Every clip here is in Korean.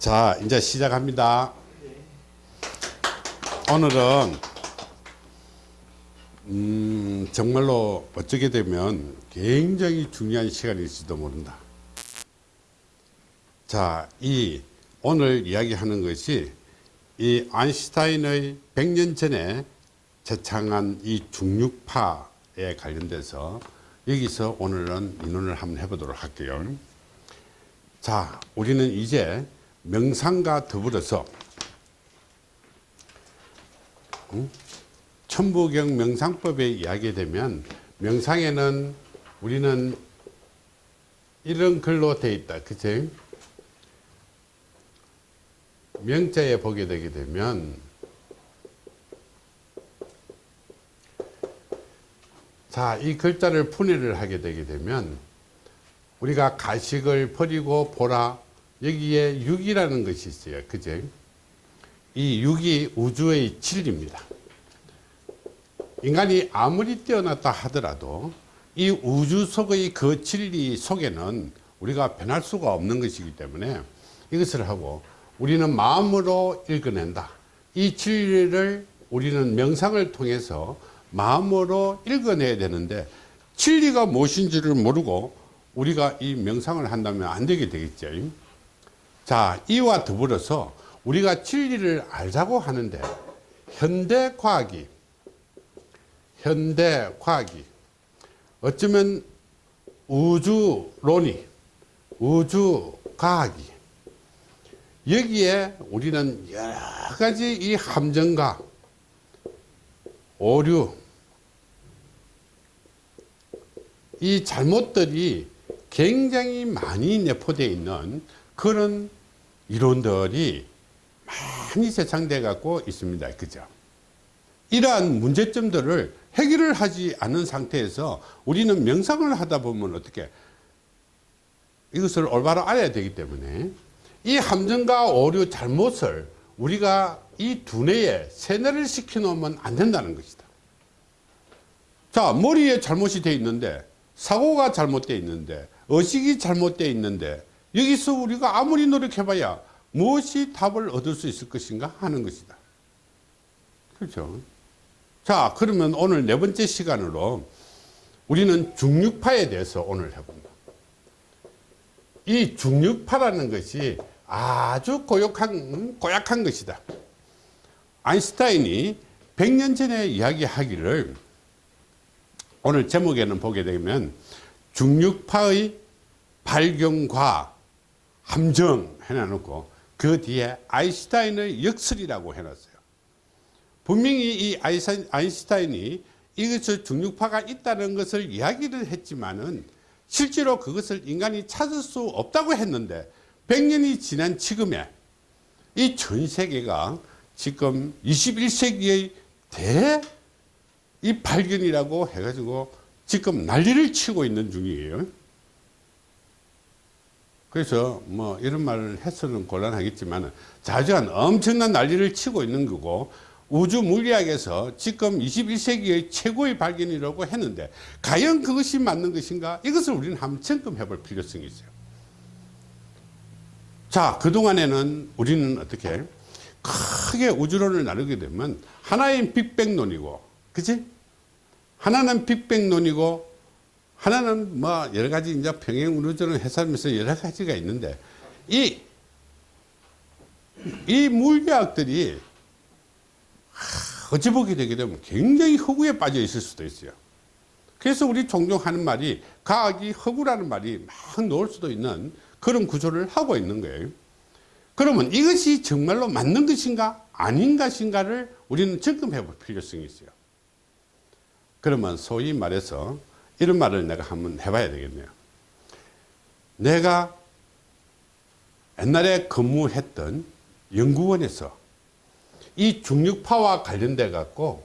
자 이제 시작합니다. 오늘은 음, 정말로 어쩌게 되면 굉장히 중요한 시간일지도 모른다. 자이 오늘 이야기하는 것이 이 아인슈타인의 100년 전에 제창한 이 중력파에 관련돼서 여기서 오늘은 인론을 한번 해보도록 할게요. 자 우리는 이제 명상과 더불어서 천부경 명상법에 이야기 되면 명상에는 우리는 이런 글로 되어 있다. 그치? 명자에 보게 되게 되면 자 이 글자를 분해를 하게 되게 되면 우리가 가식을 버리고 보라 여기에 육이라는 것이 있어요. 그제? 이 육이 우주의 진리입니다. 인간이 아무리 뛰어났다 하더라도 이 우주 속의 그 진리 속에는 우리가 변할 수가 없는 것이기 때문에 이것을 하고 우리는 마음으로 읽어낸다. 이 진리를 우리는 명상을 통해서 마음으로 읽어내야 되는데 진리가 무엇인지를 모르고 우리가 이 명상을 한다면 안 되게 되겠죠 자 이와 더불어서 우리가 진리를 알자고 하는데 현대 과학이 현대 과학이 어쩌면 우주론이 우주 과학이 여기에 우리는 여러 가지 이 함정과 오류 이 잘못들이 굉장히 많이 내포되어 있는 그런 이론들이 많이 세상돼 갖고 있습니다. 그죠? 이러한 문제점들을 해결을 하지 않은 상태에서 우리는 명상을 하다 보면 어떻게 이것을 올바로 알아야 되기 때문에 이 함정과 오류 잘못을 우리가 이 두뇌에 세뇌를 시켜 놓으면 안 된다는 것이다. 자 머리에 잘못이 돼 있는데 사고가 잘못되어 있는데 의식이 잘못되어 있는데 여기서 우리가 아무리 노력해봐야 무엇이 답을 얻을 수 있을 것인가 하는 것이다. 그렇죠? 자 그러면 오늘 네 번째 시간으로 우리는 중력파에 대해서 오늘 해본다. 이 중력파라는 것이 아주 고약한, 고약한 것이다. 아인슈타인이 100년 전에 이야기하기를 오늘 제목에는 보게 되면 중력파의 발견과 함정 해놔놓고 그 뒤에 아인슈타인의 역설이라고 해놨어요. 분명히 이 아인슈타인이 이것을 중력파가 있다는 것을 이야기를 했지만은 실제로 그것을 인간이 찾을 수 없다고 했는데 100년이 지난 지금에 이 전 세계가 지금 21세기의 대 이 발견이라고 해가지고 지금 난리를 치고 있는 중이에요. 그래서 뭐 이런 말을 해서는 곤란하겠지만 자주한 엄청난 난리를 치고 있는 거고 우주 물리학에서 지금 21세기의 최고의 발견이라고 했는데 과연 그것이 맞는 것인가? 이것을 우리는 한번 점검해 볼 필요성이 있어요. 자 그동안에는 우리는 어떻게 크게 우주론을 나누게 되면 하나의 빅뱅론이고 그치? 하나는 빅뱅론이고 하나는 뭐 여러 가지 이제 평행 우주론을 해설하면서 여러 가지가 있는데 이, 이 물리학들이 어찌 보게 되게 되면 굉장히 허구에 빠져 있을 수도 있어요. 그래서 우리 종종 하는 말이 과학이 허구라는 말이 막 나올 수도 있는 그런 구조를 하고 있는 거예요. 그러면 이것이 정말로 맞는 것인가 아닌 것인가를 우리는 점검해 볼 필요성이 있어요. 그러면 소위 말해서 이런 말을 내가 한번 해봐야 되겠네요. 내가 옛날에 근무했던 연구원에서 이 중력파와 관련돼 갖고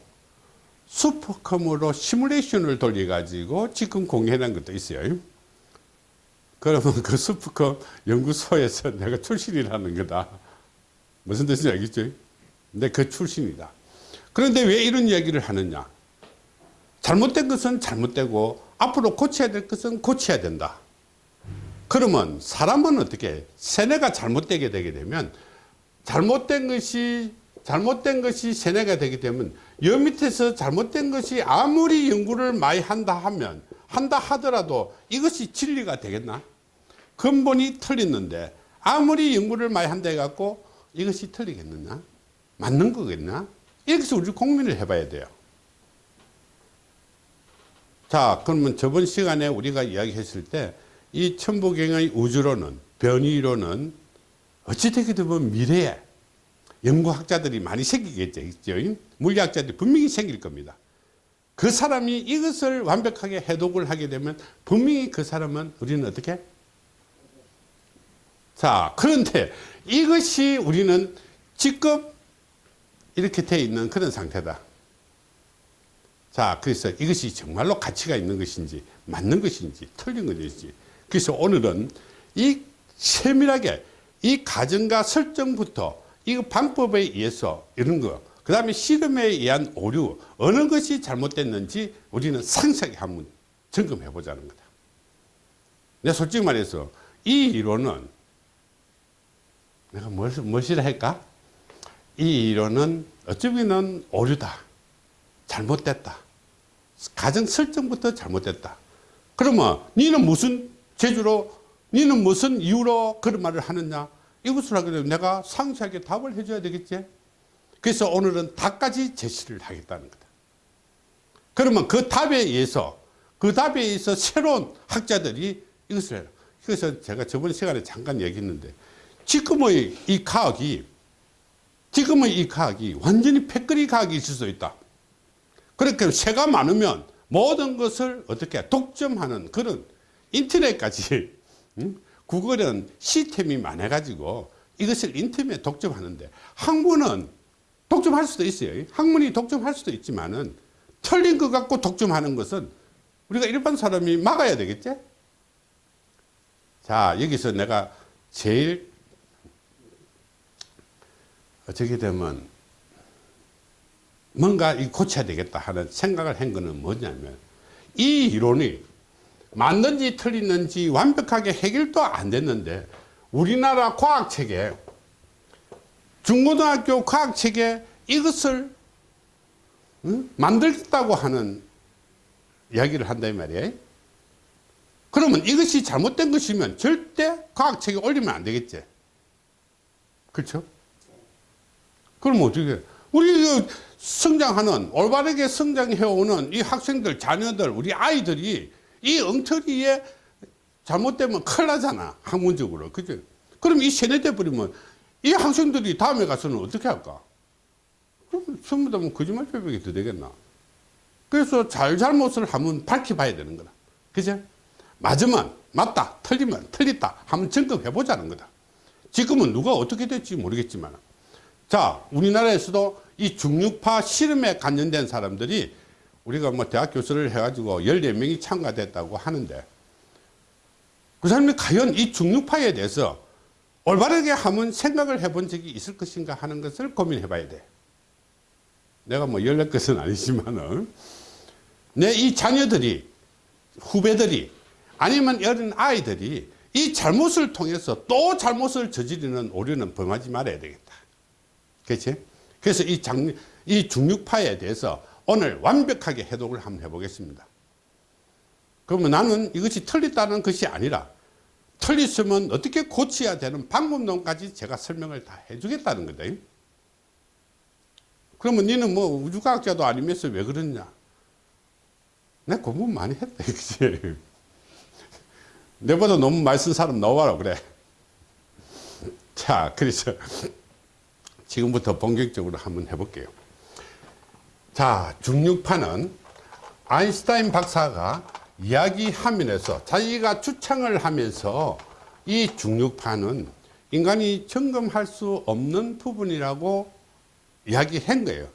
슈퍼컴으로 시뮬레이션을 돌려 가지고 지금 공개한 것도 있어요. 그러면 그 슈퍼컴 연구소에서 내가 출신이라는 거다. 무슨 뜻인지 알겠죠? 근데 그 출신이다. 그런데 왜 이런 이야기를 하느냐? 잘못된 것은 잘못되고 앞으로 고쳐야 될 것은 고쳐야 된다. 그러면 사람은 어떻게 세뇌가 잘못되게 되게 되면 잘못된 것이 잘못된 것이 세뇌가 되게 되면 여 밑에서 잘못된 것이 아무리 연구를 많이 한다 하면 한다 하더라도 이것이 진리가 되겠나? 근본이 틀렸는데 아무리 연구를 많이 한다 해갖고 이것이 틀리겠느냐? 맞는 거겠나? 해서 우리 공민을 해봐야 돼요 자 그러면 저번 시간에 우리가 이야기했을 때 이 천부경의 우주로는 변이로는 어찌 되게 되면 미래에 연구학자들이 많이 생기겠죠 물리학자들이 분명히 생길 겁니다. 그 사람이 이것을 완벽하게 해독을 하게 되면 분명히 그 사람은 우리는 어떻게? 자 그런데 이것이 우리는 지금 이렇게 돼 있는 그런 상태다 자 그래서 이것이 정말로 가치가 있는 것인지 맞는 것인지 틀린 것인지 그래서 오늘은 이 세밀하게 이 가정과 설정부터 이 방법에 의해서 이런 거, 그 다음에 실험에 의한 오류, 어느 것이 잘못됐는지 우리는 상세하게 한번 점검해 보자는 거다. 내가 솔직히 말해서 이 이론은 내가 뭘, 무엇이라 할까? 이 이론은 어쩌면 오류다. 잘못됐다. 가정 설정부터 잘못됐다. 그러면 니는 무슨 제주로 니는 무슨 이유로 그런 말을 하느냐? 이것을 하게 되면 내가 상세하게 답을 해줘야 되겠지? 그래서 오늘은 답까지 제시를 하겠다는 거다. 그러면 그 답에 의해서 그 답에 의해서 새로운 학자들이 이것을 해요 그래서 제가 저번 시간에 잠깐 얘기했는데 지금의 이 과학이 지금의 이 과학이 완전히 패거리 과학이 있을 수 있다 그렇게 새가 많으면 모든 것을 어떻게 독점하는 그런 인터넷까지 구글은 시스템이 많아 가지고 이것을 인터넷 독점하는데 학문은 독점할 수도 있어요. 학문이 독점할 수도 있지만은 틀린 것 갖고 독점하는 것은 우리가 일반 사람이 막아야 되겠지? 자 여기서 내가 제일 어떻게 되면 뭔가 고쳐야 되겠다 하는 생각을 한 거는 뭐냐면 이 이론이 맞는지 틀리는지 완벽하게 해결도 안 됐는데 우리나라 과학책에 중고등학교 과학책에 이것을 응? 만들겠다고 하는 이야기를 한다 이 말이에요. 그러면 이것이 잘못된 것이면 절대 과학책에 올리면 안 되겠지. 그렇죠? 그럼 어떻게 우리 성장하는 올바르게 성장해오는 이 학생들 자녀들 우리 아이들이 이 엉터리에 잘못되면 큰일 나잖아 학문적으로. 그죠? 그럼 이 세뇌돼 버리면 이 학생들이 다음에 가서는 어떻게 할까? 그럼 전부 다 뭐 거짓말 표백이 더 되겠나? 그래서 잘잘못을 한번 밝혀봐야 되는 거다. 그죠? 맞으면 맞다 틀리면 틀렸다 한번 점검해 보자는 거다. 지금은 누가 어떻게 될지 모르겠지만 자 우리나라에서도 이 중류파 실험에 관련된 사람들이 우리가 뭐 대학 교수를 해가지고 14명이 참가됐다고 하는데 그 사람이 과연 이 중류파에 대해서 올바르게 한번 생각을 해본 적이 있을 것인가 하는 것을 고민해 봐야 돼. 내가 뭐 열릴 것은 아니지만은 내 이 자녀들이 후배들이 아니면 어린 아이들이 이 잘못을 통해서 또 잘못을 저지르는 오류는 범하지 말아야 되겠다. 그렇지? 그래서 이 장, 이 중육파에 대해서 오늘 완벽하게 해독을 한번 해보겠습니다. 그러면 나는 이것이 틀렸다는 것이 아니라 틀렸으면 어떻게 고쳐야 되는 방법론까지 제가 설명을 다 해주겠다는 거다. 그러면 너는 뭐 우주과학자도 아니면서 왜 그러냐? 내 공부 많이 했다. 그치? 내보다 너무 많이 쓴 사람 나와라 그래. 자, 그래서 지금부터 본격적으로 한번 해볼게요. 자, 중력파는 아인슈타인 박사가 이야기하면서 자기가 추창을 하면서 이 중력파는 인간이 점검할 수 없는 부분이라고 이야기한 거예요.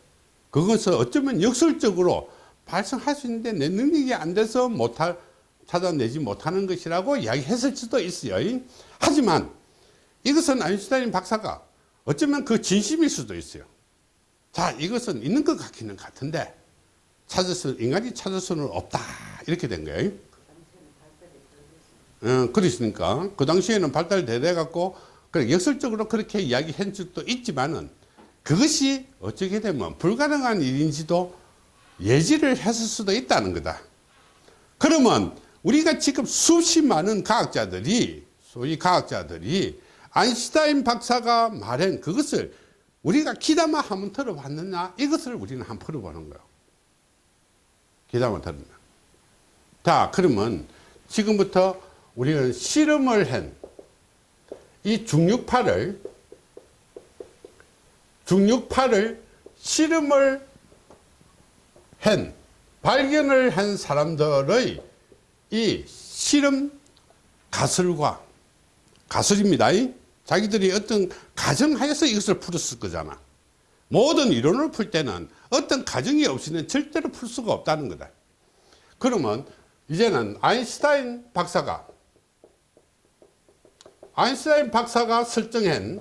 그것을 어쩌면 역설적으로 발생할 수 있는데 내 능력이 안 돼서 못할, 찾아내지 못하는 것이라고 이야기했을 수도 있어요. 하지만 이것은 아인슈타인 박사가 어쩌면 그 진심일 수도 있어요. 자 이것은 있는 것 같기는 같은데 찾을 수 인간이 찾을 수는 없다 이렇게 된 거예요 어, 그러시니까 그 당시에는 발달돼 갖고 그래 역설적으로 그렇게 이야기한 적도 있지만은 그것이 어떻게 되면 불가능한 일인지도 예지를 했을 수도 있다는 거다. 그러면 우리가 지금 수십 많은 과학자들이 소위 과학자들이 아인슈타인 박사가 말한 그것을 우리가 기다만 한번 들어봤느냐 이것을 우리는 한번 풀어보는 거예요. 기다만 들었나. 자 그러면 지금부터 우리는 실험을 한 이 중력파를 중력파를 실험을 한 발견을 한 사람들의 이 실험 가설과 가설입니다. 자기들이 어떤 가정하에서 이것을 풀었을 거잖아. 모든 이론을 풀 때는 어떤 가정이 없이는 절대로 풀 수가 없다는 거다. 그러면 이제는 아인슈타인 박사가 아인슈타인 박사가 설정한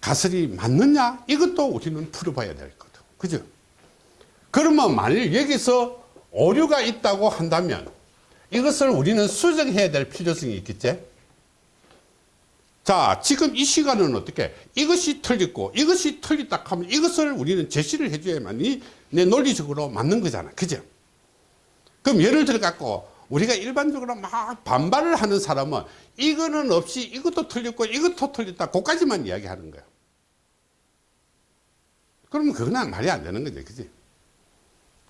가설이 맞느냐 이것도 우리는 풀어봐야 될 거다 그죠 그러면 만일 여기서 오류가 있다고 한다면 이것을 우리는 수정해야 될 필요성이 있겠지? 자 지금 이 시간은 어떻게? 이것이 틀렸고 이것이 틀렸다 하면 이것을 우리는 제시를 해줘야만이 내 논리적으로 맞는 거잖아. 그죠? 그럼 예를 들어 갖고 우리가 일반적으로 막 반발을 하는 사람은 이거는 없이 이것도 틀렸고 이것도 틀렸다 그까지만 이야기하는 거야. 그러면 그건 말이 안 되는 거지. 그지?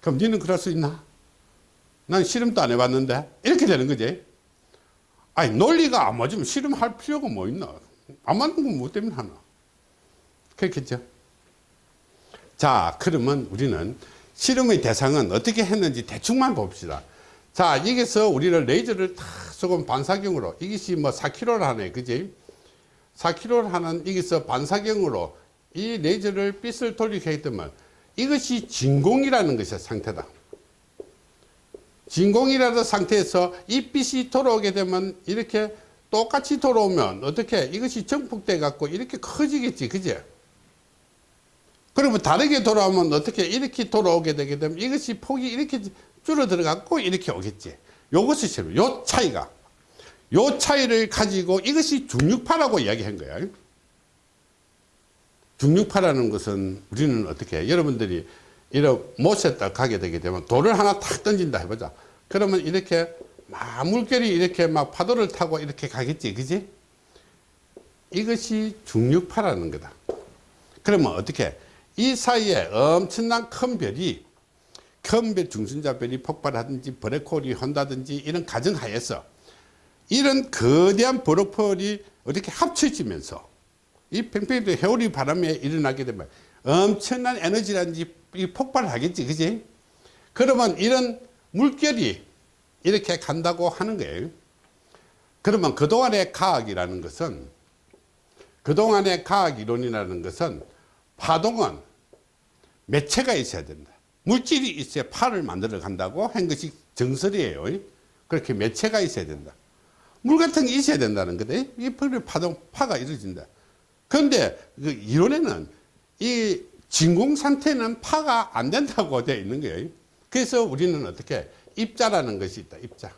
그럼 니는 그럴 수 있나 난 실험도 안 해봤는데. 이렇게 되는 거지. 아니 논리가 안 맞으면 실험할 필요가 뭐 있나? 안 맞는 건 뭐 때문에 하나? 그렇겠죠? 자 그러면 우리는 실험의 대상은 어떻게 했는지 대충만 봅시다. 자 여기서 우리는 레이저를 다 조금 반사경으로 이것이 뭐 4kg를 하네 그지? 4kg를 하는 여기서 반사경으로 이 레이저를 빛을 돌리게 때문에 이것이 진공이라는 것이 상태다 진공이라는 상태에서 이 빛이 돌아오게 되면 이렇게 똑같이 돌아오면 어떻게 이것이 정폭돼 갖고 이렇게 커지겠지 그제? 그러면 다르게 돌아오면 어떻게 이렇게 돌아오게 되게 되면 이것이 폭이 이렇게 줄어들어 갖고 이렇게 오겠지? 요것이 실요 요 차이가. 요 차이를 가지고 이것이 중력파라고 이야기한 거야. 중력파라는 것은 우리는 어떻게 여러분들이 이런 못에 딱 가게 되게 되면 돌을 하나 탁 던진다 해보자. 그러면 이렇게 막 물결이 이렇게 막 파도를 타고 이렇게 가겠지 그지? 이것이 중력파라는 거다. 그러면 어떻게? 이 사이에 엄청난 큰 별이 큰 별 중순자 별이 폭발하든지 블랙홀이 한다든지 이런 가정하에서 이런 거대한 블랙홀이 이렇게 합쳐지면서 이 팽팽히 해오리 바람에 일어나게 되면 엄청난 에너지라든지 폭발하겠지 그지? 그러면 이런 물결이 이렇게 간다고 하는 거예요. 그러면 그동안의 과학이라는 것은 그동안의 과학 이론이라는 것은 파동은 매체가 있어야 된다. 물질이 있어야 파를 만들어 간다고 한 것이 정설이에요. 그렇게 매체가 있어야 된다. 물 같은 게 있어야 된다는 거다 이 파동 파가 이루어진다. 그런데 그 이론에는 이 진공 상태는 파가 안 된다고 되어 있는 거예요. 그래서 우리는 어떻게 입자라는 것이 있다. 입자.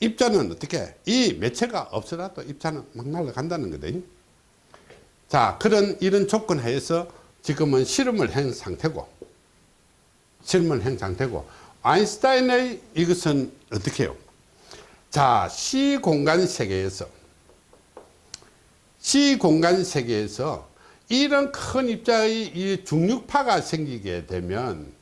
입자는 어떻게 이 매체가 없어라도 입자는 막 날아간다는 거다. 자 그런 이런 조건 하에서 지금은 실험을 한 상태고 실험을 한 상태고 아인슈타인의 이것은 어떻게 해요? 자 시공간 세계에서 시공간 세계에서 이런 큰 입자의 이 중력파가 생기게 되면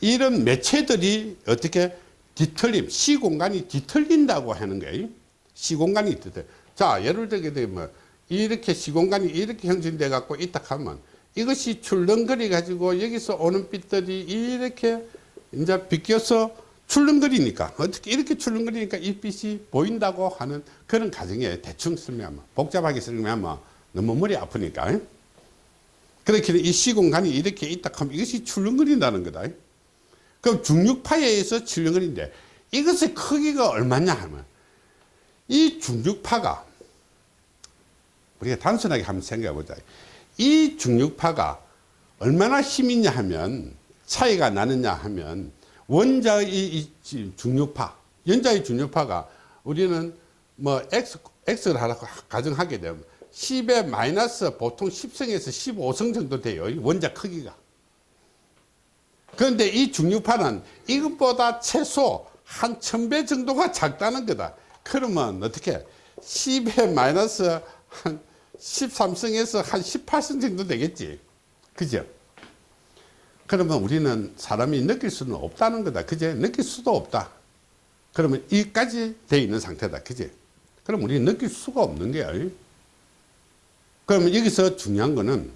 이런 매체들이 어떻게 뒤틀림, 시공간이 뒤틀린다고 하는 거예요. 시공간이 뒤틀. 자, 예를 들게 되면 이렇게 시공간이 이렇게 형성돼 갖고 있다 하면 이것이 출렁거리 가지고 여기서 오는 빛들이 이렇게 이제 비껴서 출렁거리니까 어떻게 이렇게 출렁거리니까 이 빛이 보인다고 하는 그런 가정에 대충 설명하면 복잡하게 설명하면 너무 머리 아프니까 그렇게 이 시공간이 이렇게 있다 하면 이것이 출렁거린다는 거다. 그럼 중력파에 의해서 출렁거리는데 이것의 크기가 얼마냐 하면 이 중력파가 우리가 단순하게 한번 생각해 보자. 이 중력파가 얼마나 힘이냐 하면 차이가 나느냐 하면 원자의 중력파, 연자의 중력파가 우리는 뭐 X, X를 하라고 가정하게 되면 10의 마이너스 보통 10성에서 15성 정도 돼요. 이 원자 크기가. 그런데 이 중력파는 이것보다 최소 한 1000배 정도가 작다는 거다. 그러면 어떻게 10의 마이너스 한 13성에서 한 18성 정도 되겠지. 그죠? 그러면 우리는 사람이 느낄 수는 없다는 거다. 그제? 느낄 수도 없다. 그러면 이까지 돼 있는 상태다. 그제? 그럼 우리는 느낄 수가 없는 거야. 그러면 여기서 중요한 거는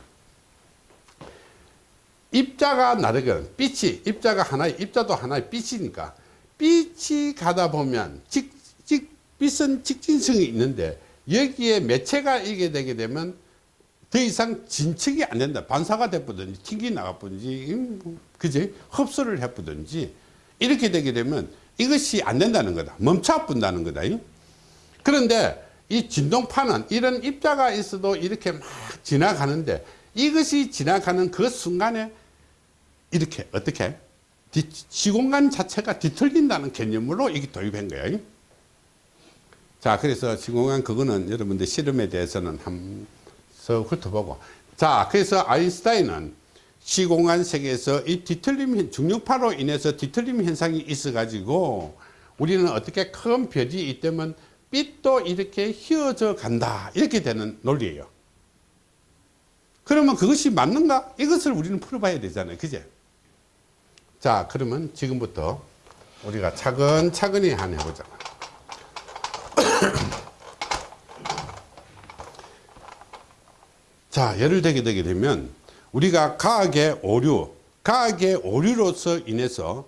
입자가 나르건 빛이 입자가 하나의 입자도 하나의 빛이니까 빛이 가다 보면 직, 직, 빛은 직진성이 있는데 여기에 매체가 이게 되게 되면 더 이상 진척이 안 된다. 반사가 돼보든지 튕기 나가보든지 음, 그지 흡수를 해보든지 이렇게 되게 되면 이것이 안 된다는 거다. 멈춰 본다는 거다. 그런데 이 진동파는 이런 입자가 있어도 이렇게 막 지나가는데 이것이 지나가는 그 순간에 이렇게 어떻게 뒤- 시공간 자체가 뒤틀린다는 개념으로 이게 도입한 거예요. 자, 그래서 시공간 그거는 여러분들 실험에 대해서는 한서 훑어보고. 자, 그래서 아인슈타인은 시공간 세계에서 이 뒤틀림 현- 중력파로 인해서 뒤틀림 현상이 있어 가지고 우리는 어떻게 큰 별이 있다면 빛도 이렇게 휘어져 간다. 이렇게 되는 논리예요. 그러면 그것이 맞는가? 이것을 우리는 풀어봐야 되잖아요. 그제? 자, 그러면 지금부터 우리가 차근차근히 한 해보자. 자, 예를 들게 되게 되면 우리가 과학의 오류, 과학의 오류로서 인해서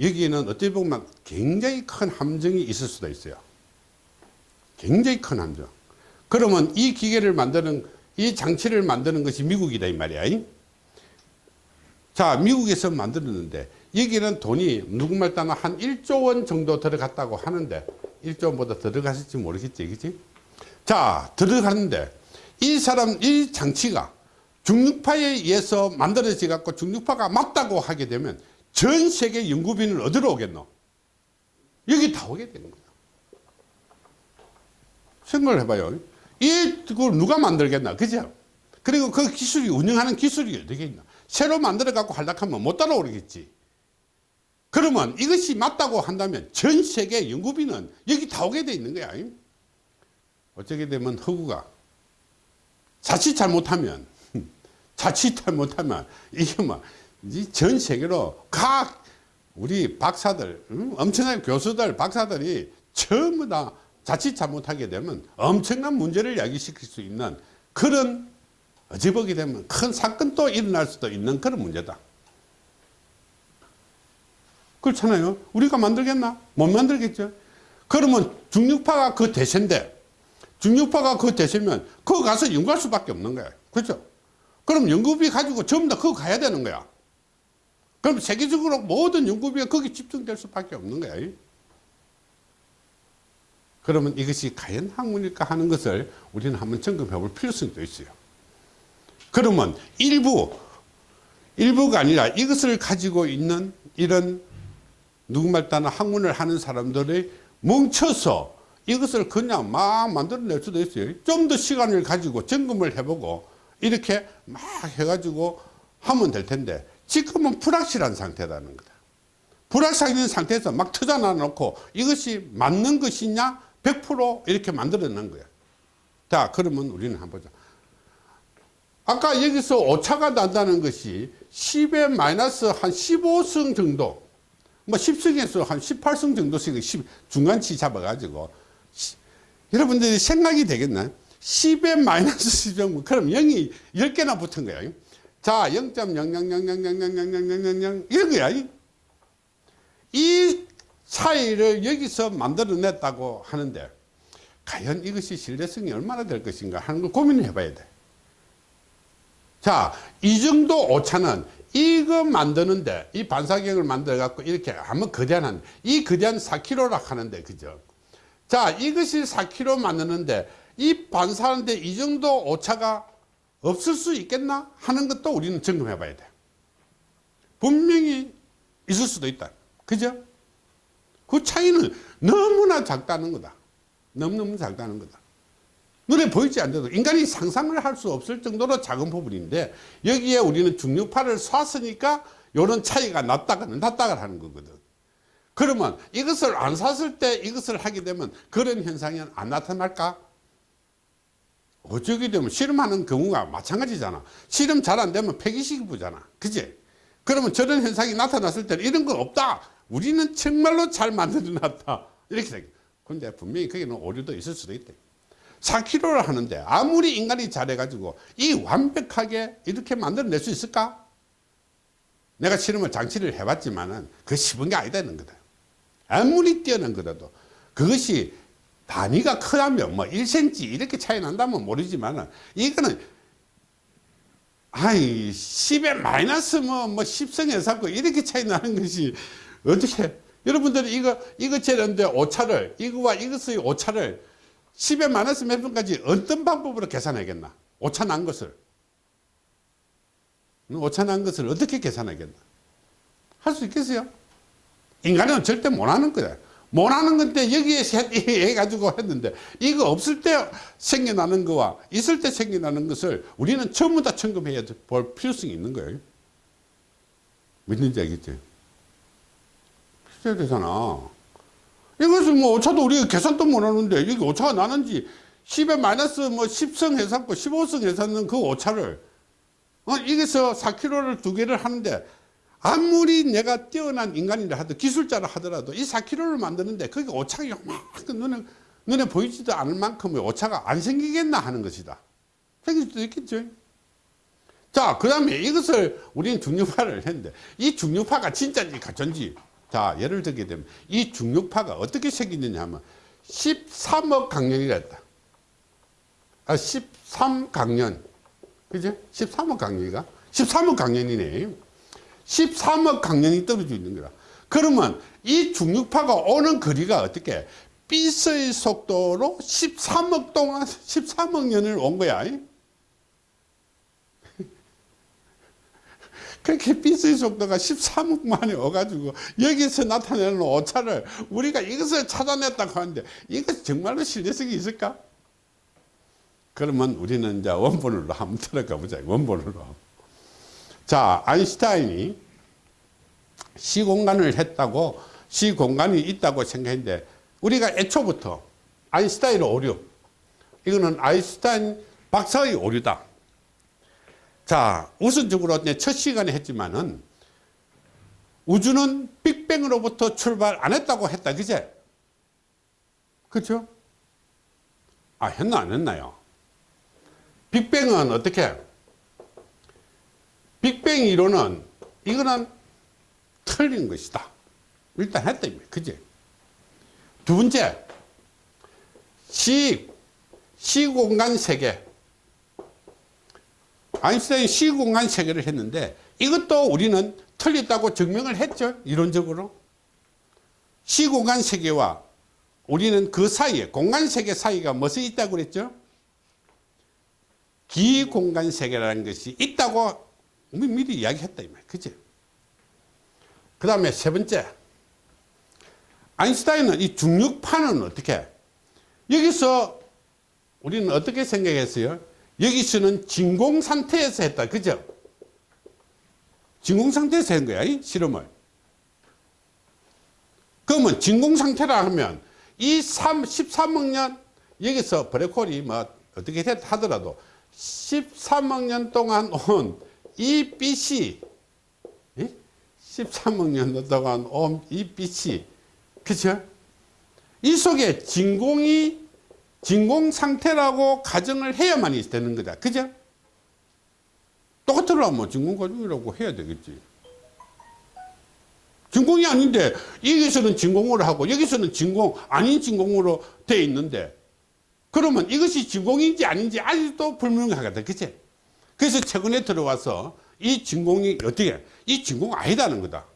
여기에는 어떻게 보면 굉장히 큰 함정이 있을 수도 있어요. 굉장히 큰 함정. 그러면 이 기계를 만드는, 이 장치를 만드는 것이 미국이다, 이 말이야. 자, 미국에서 만들었는데 여기는 돈이 누구말 따나 한 1조 원 정도 들어갔다고 하는데 1조 원보다 들어갔을지 모르겠지, 그지? 자, 들어갔는데 이 사람, 이 장치가 중력파에 의해서 만들어져 갖고 중력파가 맞다고 하게 되면 전 세계 연구비는 어디로 오겠노? 여기 다 오게 되는 거야. 생각을 해봐요. 이, 그걸 누가 만들겠나? 그죠? 그리고 그 기술이, 운영하는 기술이 어떻게 있나? 새로 만들어 갖고 하려면 못 따라오겠지. 그러면 이것이 맞다고 한다면 전 세계 연구비는 여기 다 오게 돼 있는 거야. 어쩌게 되면 허구가 자칫 잘못하면 자칫 잘못하면 이게 뭐전 세계로 각 우리 박사들 응? 엄청난 교수들 박사들이 전부 다 자칫 잘못하게 되면 엄청난 문제를 야기시킬 수 있는 그런 보게 되면 큰 사건도 일어날 수도 있는 그런 문제다. 그렇잖아요. 우리가 만들겠나? 못 만들겠죠. 그러면 중력파가 그 대세인데 중력파가 그 대세면 그거 가서 연구할 수밖에 없는 거야. 그렇죠? 그럼 연구비 가지고 전부 다 그거 가야 되는 거야. 그럼 세계적으로 모든 연구비가 거기 집중될 수밖에 없는 거야. 그러면 이것이 과연 학문일까 하는 것을 우리는 한번 점검해 볼 필요성도 있어요. 그러면 일부, 일부가 아니라 이것을 가지고 있는 이런 누구말 따나 학문을 하는 사람들이 뭉쳐서 이것을 그냥 막 만들어낼 수도 있어요. 좀 더 시간을 가지고 점검을 해보고 이렇게 막 해가지고 하면 될 텐데 지금은 불확실한 상태라는 거다. 불확실한 상태에서 막 터져놔 놓고 이것이 맞는 것이냐 100% 이렇게 만들어낸 거야. 자 그러면 우리는 한번 보자. 아까 여기서 오차가 난다는 것이 10의 마이너스 한 15승 정도 뭐 10승에서 한 18승 정도씩 10, 중간치 잡아가지고 시, 여러분들이 생각이 되겠나 10의 마이너스 10정 그럼 0이 10개나 붙은 거야 자0.00000000000 이런 거야 이 차이를 여기서 만들어냈다고 하는데 과연 이것이 신뢰성이 얼마나 될 것인가 하는 걸 고민을 해봐야 돼 자, 이 정도 오차는 이거 만드는데 이 반사경을 만들어 갖고 이렇게 한번 거대한 한, 이 거대한 4kg라 하는데 그죠? 자, 이것이 4kg 만드는데 이 반사하는데 이 정도 오차가 없을 수 있겠나 하는 것도 우리는 점검해 봐야 돼. 분명히 있을 수도 있다. 그죠? 그 차이는 너무나 작다는 거다. 너무너무 작다는 거다. 눈에 보이지 않는데도 인간이 상상을 할 수 없을 정도로 작은 부분인데 여기에 우리는 중력파를 쐈으니까 이런 차이가 났다가 났다가 하는 거거든. 그러면 이것을 안 쐈을 때 이것을 하게 되면 그런 현상이 안 나타날까? 어쩌게 되면 실험하는 경우가 마찬가지잖아. 실험 잘 안 되면 폐기시키부잖아. 그지? 그러면 저런 현상이 나타났을 때는 이런 건 없다. 우리는 정말로 잘 만들어 놨다. 이렇게 되 근데 분명히 거기는 오류도 있을 수도 있대. 4kg를 하는데 아무리 인간이 잘해가지고 이 완벽하게 이렇게 만들어낼 수 있을까? 내가 실험을 장치를 해봤지만은 그 쉬운 게 아니다는 거다. 아무리 뛰어난 거라도 그것이 단위가 크다면 뭐 1cm 이렇게 차이 난다면 모르지만은 이거는 아이 10에 마이너스 뭐, 뭐 10성에 샀고 이렇게 차이 나는 것이 어떻게? 여러분들이 이거 이거 재는데 오차를 이거와 이것의 오차를 10에 마이너스 몇 분까지 어떤 방법으로 계산하겠나? 오차 난 것을. 오차 난 것을 어떻게 계산하겠나? 할 수 있겠어요? 인간은 절대 못하는 거야. 못하는 건데 여기에 해가지고 했는데 이거 없을 때 생겨나는 거와 있을 때 생겨나는 것을 우리는 전부 다 점검해야 볼 필요성이 있는 거예요. 믿는지 필요 해야 되잖아 이것은 뭐 오차도 우리가 계산도 못하는데 여기 오차가 나는지 10에 마이너스 뭐 10성 해샀고 15성 해샀는 그 오차를 어, 여기서 4kg를 두 개를 하는데 아무리 내가 뛰어난 인간이라 하더라도 기술자라 하더라도 이 4kg를 만드는데 거기 오차가 요만큼 눈에, 눈에 보이지도 않을 만큼의 오차가 안 생기겠나 하는 것이다. 생길 수도 있겠죠. 자, 그 다음에 이것을 우리는 중력파를 했는데 이 중력파가 진짜인지 가짜인지 자, 예를 들게 되면 이 중력파가 어떻게 생기느냐 하면 13억 강년이라 했다. 아, 13강년. 그죠? 13억 강년이가? 13억 강년이네. 13억 강년이 떨어져 있는 거라. 그러면 이 중력파가 오는 거리가 어떻게 빛의 속도로 13억 동안 13억 년을 온 거야. 그렇게 빛의 속도가 13억 만에 와가지고 여기서 나타내는 오차를 우리가 이것을 찾아냈다고 하는데 이것 정말로 신뢰성이 있을까? 그러면 우리는 이제 원본으로 한번 들어가 보자. 원본으로. 자, 아인슈타인이 시공간을 했다고 시공간이 있다고 생각했는데 우리가 애초부터 아인슈타인의 오류 이거는 아인슈타인 박사의 오류다. 자, 우선적으로 첫 시간에 했지만은 우주는 빅뱅으로부터 출발 안 했다고 했다. 그제? 그렇죠? 아, 했나 안 했나요? 빅뱅은 어떻게? 빅뱅 이론은 이거는 틀린 것이다. 일단 했다. 그지? 두 번째, 시, 시공간 세계. 아인슈타인 시공간 세계를 했는데 이것도 우리는 틀렸다고 증명을 했죠. 이론적으로. 시공간 세계와 우리는 그 사이에 공간 세계 사이가 무엇이 있다고 그랬죠? 기공간 세계라는 것이 있다고 미리 이야기했다. 그지? 그 다음에 세 번째. 아인슈타인은 이 중력파는 어떻게? 여기서 우리는 어떻게 생각했어요? 여기서는 진공 상태에서 했다. 그죠? 진공 상태에서 한 거야. 이 실험을. 그러면 진공 상태라 하면 이 3, 13억 년 여기서 블랙홀이 뭐 어떻게 하더라도 13억 년 동안 온 이 빛이 13억 년 동안 온 이 빛이 그죠? 이 속에 진공이 진공 상태라고 가정을 해야만 되는 거다. 그죠? 똑같으려면 진공 과정이라고 해야 되겠지. 진공이 아닌데 여기서는 진공으로 하고 여기서는 진공 아닌 진공으로 돼 있는데 그러면 이것이 진공인지 아닌지 아직도 불명하다. 그치? 그래서 최근에 들어와서 이 진공이 어떻게 이 진공 아니다는 거다.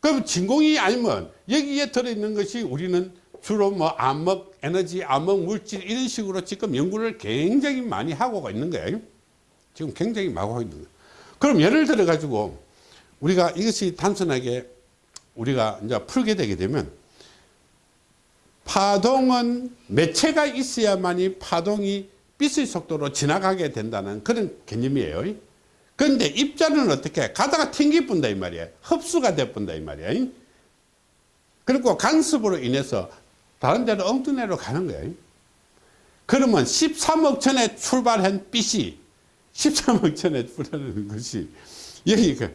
그럼 진공이 아니면 여기에 들어있는 것이 우리는 주로 뭐 암흑 에너지, 암흑 물질 이런 식으로 지금 연구를 굉장히 많이 하고 있는 거예요. 지금 굉장히 많이 하고 있는 거예요. 그럼 예를 들어 가지고 우리가 이것이 단순하게 우리가 이제 풀게 되게 되면 파동은 매체가 있어야만이 파동이 빛의 속도로 지나가게 된다는 그런 개념이에요. 그런데 입자는 어떻게 가다가 튕기 뿐다 이 말이에요. 흡수가 돼 뿐다 이 말이에요. 그리고 간섭으로 인해서 다른 데로 엉뚱내로 가는 거예요. 그러면 13억 전에 출발한 빛이 13억 전에 출발하는 것이 여기가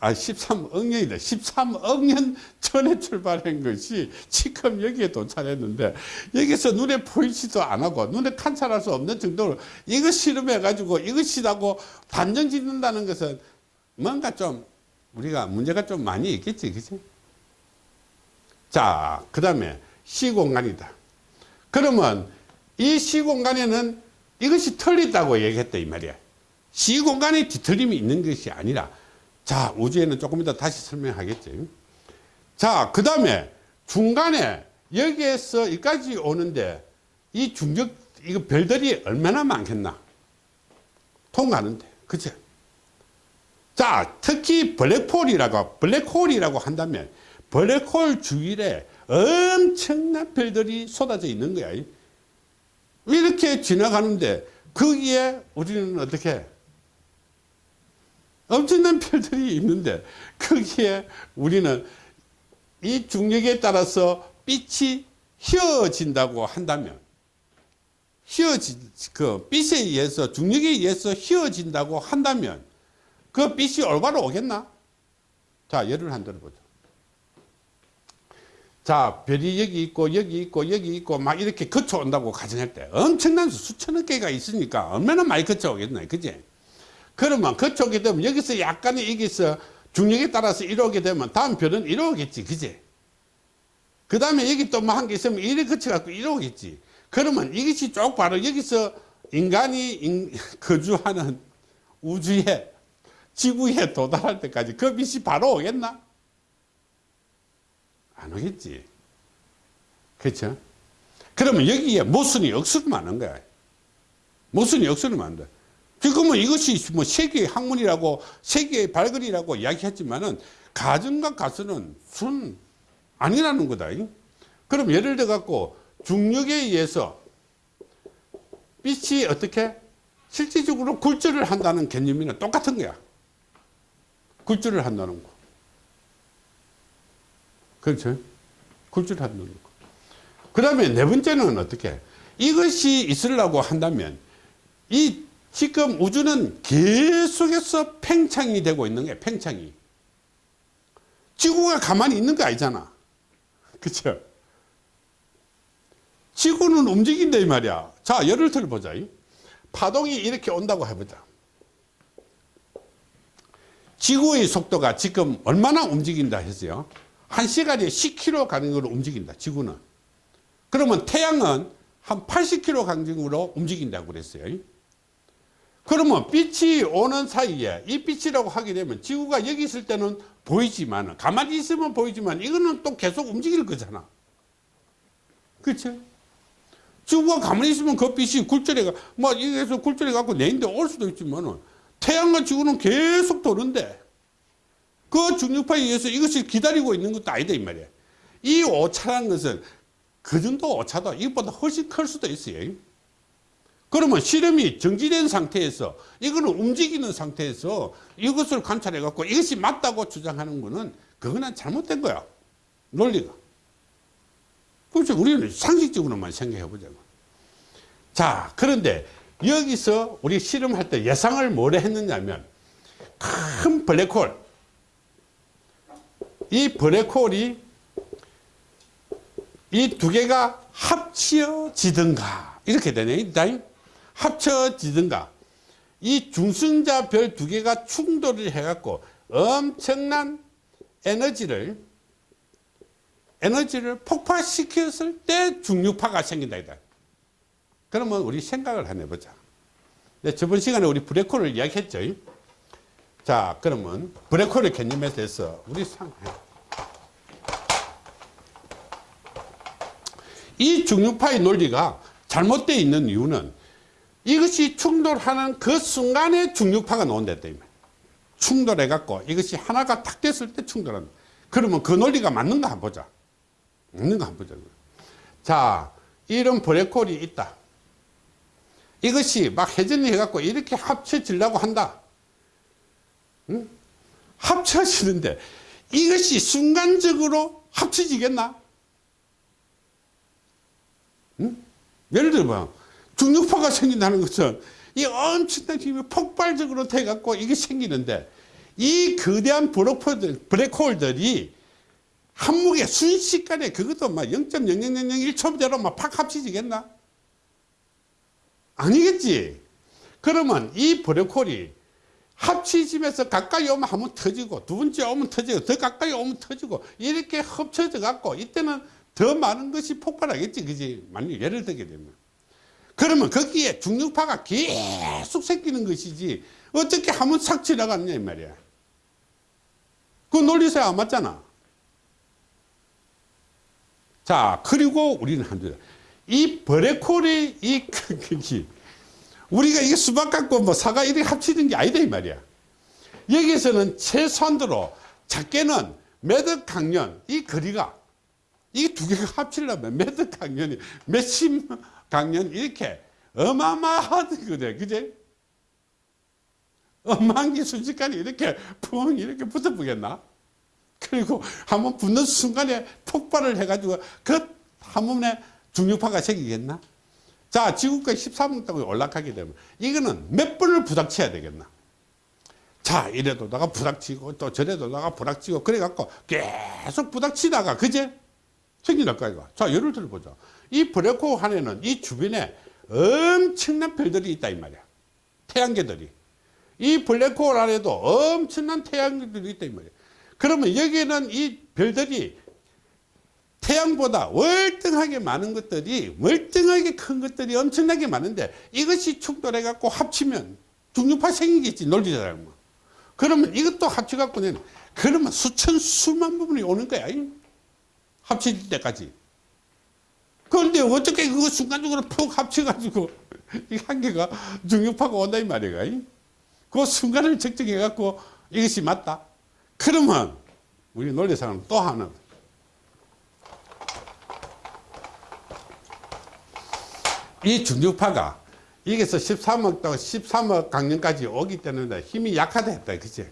아 13억 년이다 13억 년 전에 출발한 것이 지금 여기에 도착했는데 여기서 눈에 보이지도 않고 눈에 관찰할 수 없는 정도로 이거 실험해 가지고 이것이라고 단정 짓는다는 것은 뭔가 좀 우리가 문제가 좀 많이 있겠지 그치 자그 다음에 시공간이다. 그러면 이 시공간에는 이것이 틀리다고 얘기했다 이 말이야. 시공간에 뒤틀림이 있는 것이 아니라 자 우주에는 조금 이따 다시 설명하겠지. 자그 다음에 중간에 여기에서 여기까지 오는데 이 중력 이거 별들이 얼마나 많겠나? 통하는데 그죠 자 특히 블랙홀이라고 블랙홀이라고 한다면 블랙홀 주위에 엄청난 별들이 쏟아져 있는 거야 이렇게 지나가는데 거기에 우리는 어떻게 엄청난 별들이 있는데 거기에 우리는 이 중력에 따라서 빛이 휘어진다고 한다면 휘어진 그 빛에 의해서 중력에 의해서 휘어진다고 한다면 그 빛이 올바로 오겠나? 자 예를 한 들어보죠. 자 별이 여기 있고 여기 있고 여기 있고 막 이렇게 거쳐 온다고 가정할 때 엄청난 수천억 개가 있으니까 얼마나 많이 거쳐 오겠나 그지? 그러면 그쪽에 되면 여기서 약간의 여기서 중력에 따라서 이러게 되면 다음 별은 이러겠지. 그지? 그 다음에 여기 또 뭐 한 개 있으면 이래 거쳐 갖고 이러겠지. 그러면 이것이 쭉 바로 여기서 인간이 인, 거주하는 우주에 지구에 도달할 때까지 그 빛이 바로 오겠나 안 오겠지 그렇죠 그러면 여기에 모순이 억수로 많은 거야 모순이 억수로 거야 지금은 이것이 뭐 세계의 학문이라고 세계의 발걸이라고 이야기했지만은 가정과 가설은 순 아니라는 거다. 그럼 예를 들어 갖고 중력에 의해서 빛이 어떻게 실질적으로 굴절을 한다는 개념이랑 똑같은 거야. 굴절을 한다는 거. 그렇죠? 한다는 거. 그 다음에 네 번째는 어떻게? 이것이 있으려고 한다면 이 지금 우주는 계속해서 팽창이 되고 있는 거예요 팽창이. 지구가 가만히 있는 거 아니잖아. 그쵸? 지구는 움직인다 이 말이야. 자 예를 들어 보자 파동이 이렇게 온다고 해보자. 지구의 속도가 지금 얼마나 움직인다 했어요 한 시간에 10km 가는 걸로 움직인다 지구는. 그러면 태양은 한 80km 강정으로 움직인다고 그랬어요. 그러면 빛이 오는 사이에 이 빛이라고 하게 되면 지구가 여기 있을 때는 보이지만 가만히 있으면 보이지만 이거는 또 계속 움직일 거잖아. 그렇죠? 지구가 가만히 있으면 그 빛이 굴절해가 뭐 여기서 굴절해 갖고 내인데 올 수도 있지만 태양과 지구는 계속 도는데 그 중력파에 의해서 이것을 기다리고 있는 것도 아니다 이 말이야. 이 오차란 것은 그 정도 오차도 이것보다 훨씬 클 수도 있어요. 그러면 실험이 정지된 상태에서 이거는 움직이는 상태에서 이것을 관찰해 갖고 이것이 맞다고 주장하는 거는 그거는 잘못된 거야. 논리가. 그렇죠 우리는 상식적으로만 생각해 보자고. 자 그런데 여기서 우리 실험할 때 예상을 뭐래 했느냐면 큰 블랙홀 이 블랙홀이 이 두 개가 합치어지든가 이렇게 되네 합쳐지든가 이 중성자 별 두 개가 충돌을 해갖고 엄청난 에너지를 에너지를 폭발시켰을 때 중력파가 생긴다 이다. 그러면 우리 생각을 한번 해보자. 네, 저번 시간에 우리 브레콜을 이야기했죠. 자, 그러면 브레콜의 개념에 대해서 우리 상, 이 중력파의 논리가 잘못되어 있는 이유는 이것이 충돌하는 그 순간에 중력파가 나온다 충돌해 갖고 이것이 하나가 탁 됐을 때 충돌한다 그러면 그 논리가 맞는가 한번 보자. 맞는가 한번 보자. 자, 이런 블랙홀이 있다. 이것이 막 회전이 해갖고 이렇게 합쳐지려고 한다. 응? 합쳐지는데 이것이 순간적으로 합쳐지겠나? 응? 예를 들어 중력파가 생긴다는 것은 이 엄청난 힘이 폭발적으로 돼갖고 이게 생기는데 이 거대한 블랙홀들, 블랙홀들이 한무게 순식간에 그것도 막 0.0001초대로 막 팍 합쳐지겠나? 아니겠지. 그러면 이 블랙홀이 합치집에서 가까이 오면 한 번 터지고 두 번째 오면 터지고 더 가까이 오면 터지고 이렇게 합쳐져 갖고 이때는 더 많은 것이 폭발하겠지 그지? 만약 예를 들게 되면. 그러면 거기에 중력파가 계속 생기는 것이지 어떻게 한 번 싹 지나갔냐 이 말이야. 그 논리상 안 맞잖아. 자 그리고 우리는 한두 이 브레콜이 이 크기 우리가 이게 수박 갖고 뭐 사과 이렇게 합치는 게 아니다 이 말이야. 여기서는 최소한도로 작게는 매덕 강연 이 거리가 이 두 개가 합치려면 매덕 강연이 몇십 강연 이렇게 어마어마하거든 그제? 게 순식간에 이렇게 풍 이렇게 붙어보겠나? 그리고 한번 붙는 순간에 폭발을 해가지고 그 한 번에 중력파가 생기겠나 자 지구까지 13억 땅에 올라가게 되면 이거는 몇 번을 부닥쳐야 되겠나? 자 이래도다가 부닥치고 또 저래도다가 부닥치고 그래 갖고 계속 부닥치다가 그제 생긴다까 이거 자 예를 들어 보자. 이 브레코 안에는 이 주변에 엄청난 별들이 있다 이 말이야. 태양계들이. 이 블랙홀 안에도 엄청난 태양들이 있다 이 말이야. 그러면 여기는 이 별들이 태양보다 월등하게 많은 것들이 월등하게 큰 것들이 엄청나게 많은데 이것이 충돌해 갖고 합치면 중력파 생기겠지 뭐. 그러면 이것도 합쳐 갖고는 그러면 수천 수만 부분이 오는 거야 합칠 때까지. 그런데 어떻게 그거 순간적으로 푹 합쳐가지고 이한 개가 중력파가 온다 이 말이야 그 순간을 측정해 갖고 이것이 맞다. 그러면 우리 논리상은 또 하나 이 중력파가 여기서 13억 또 13억 강년까지 오기 때문에 힘이 약하다 했다 그치?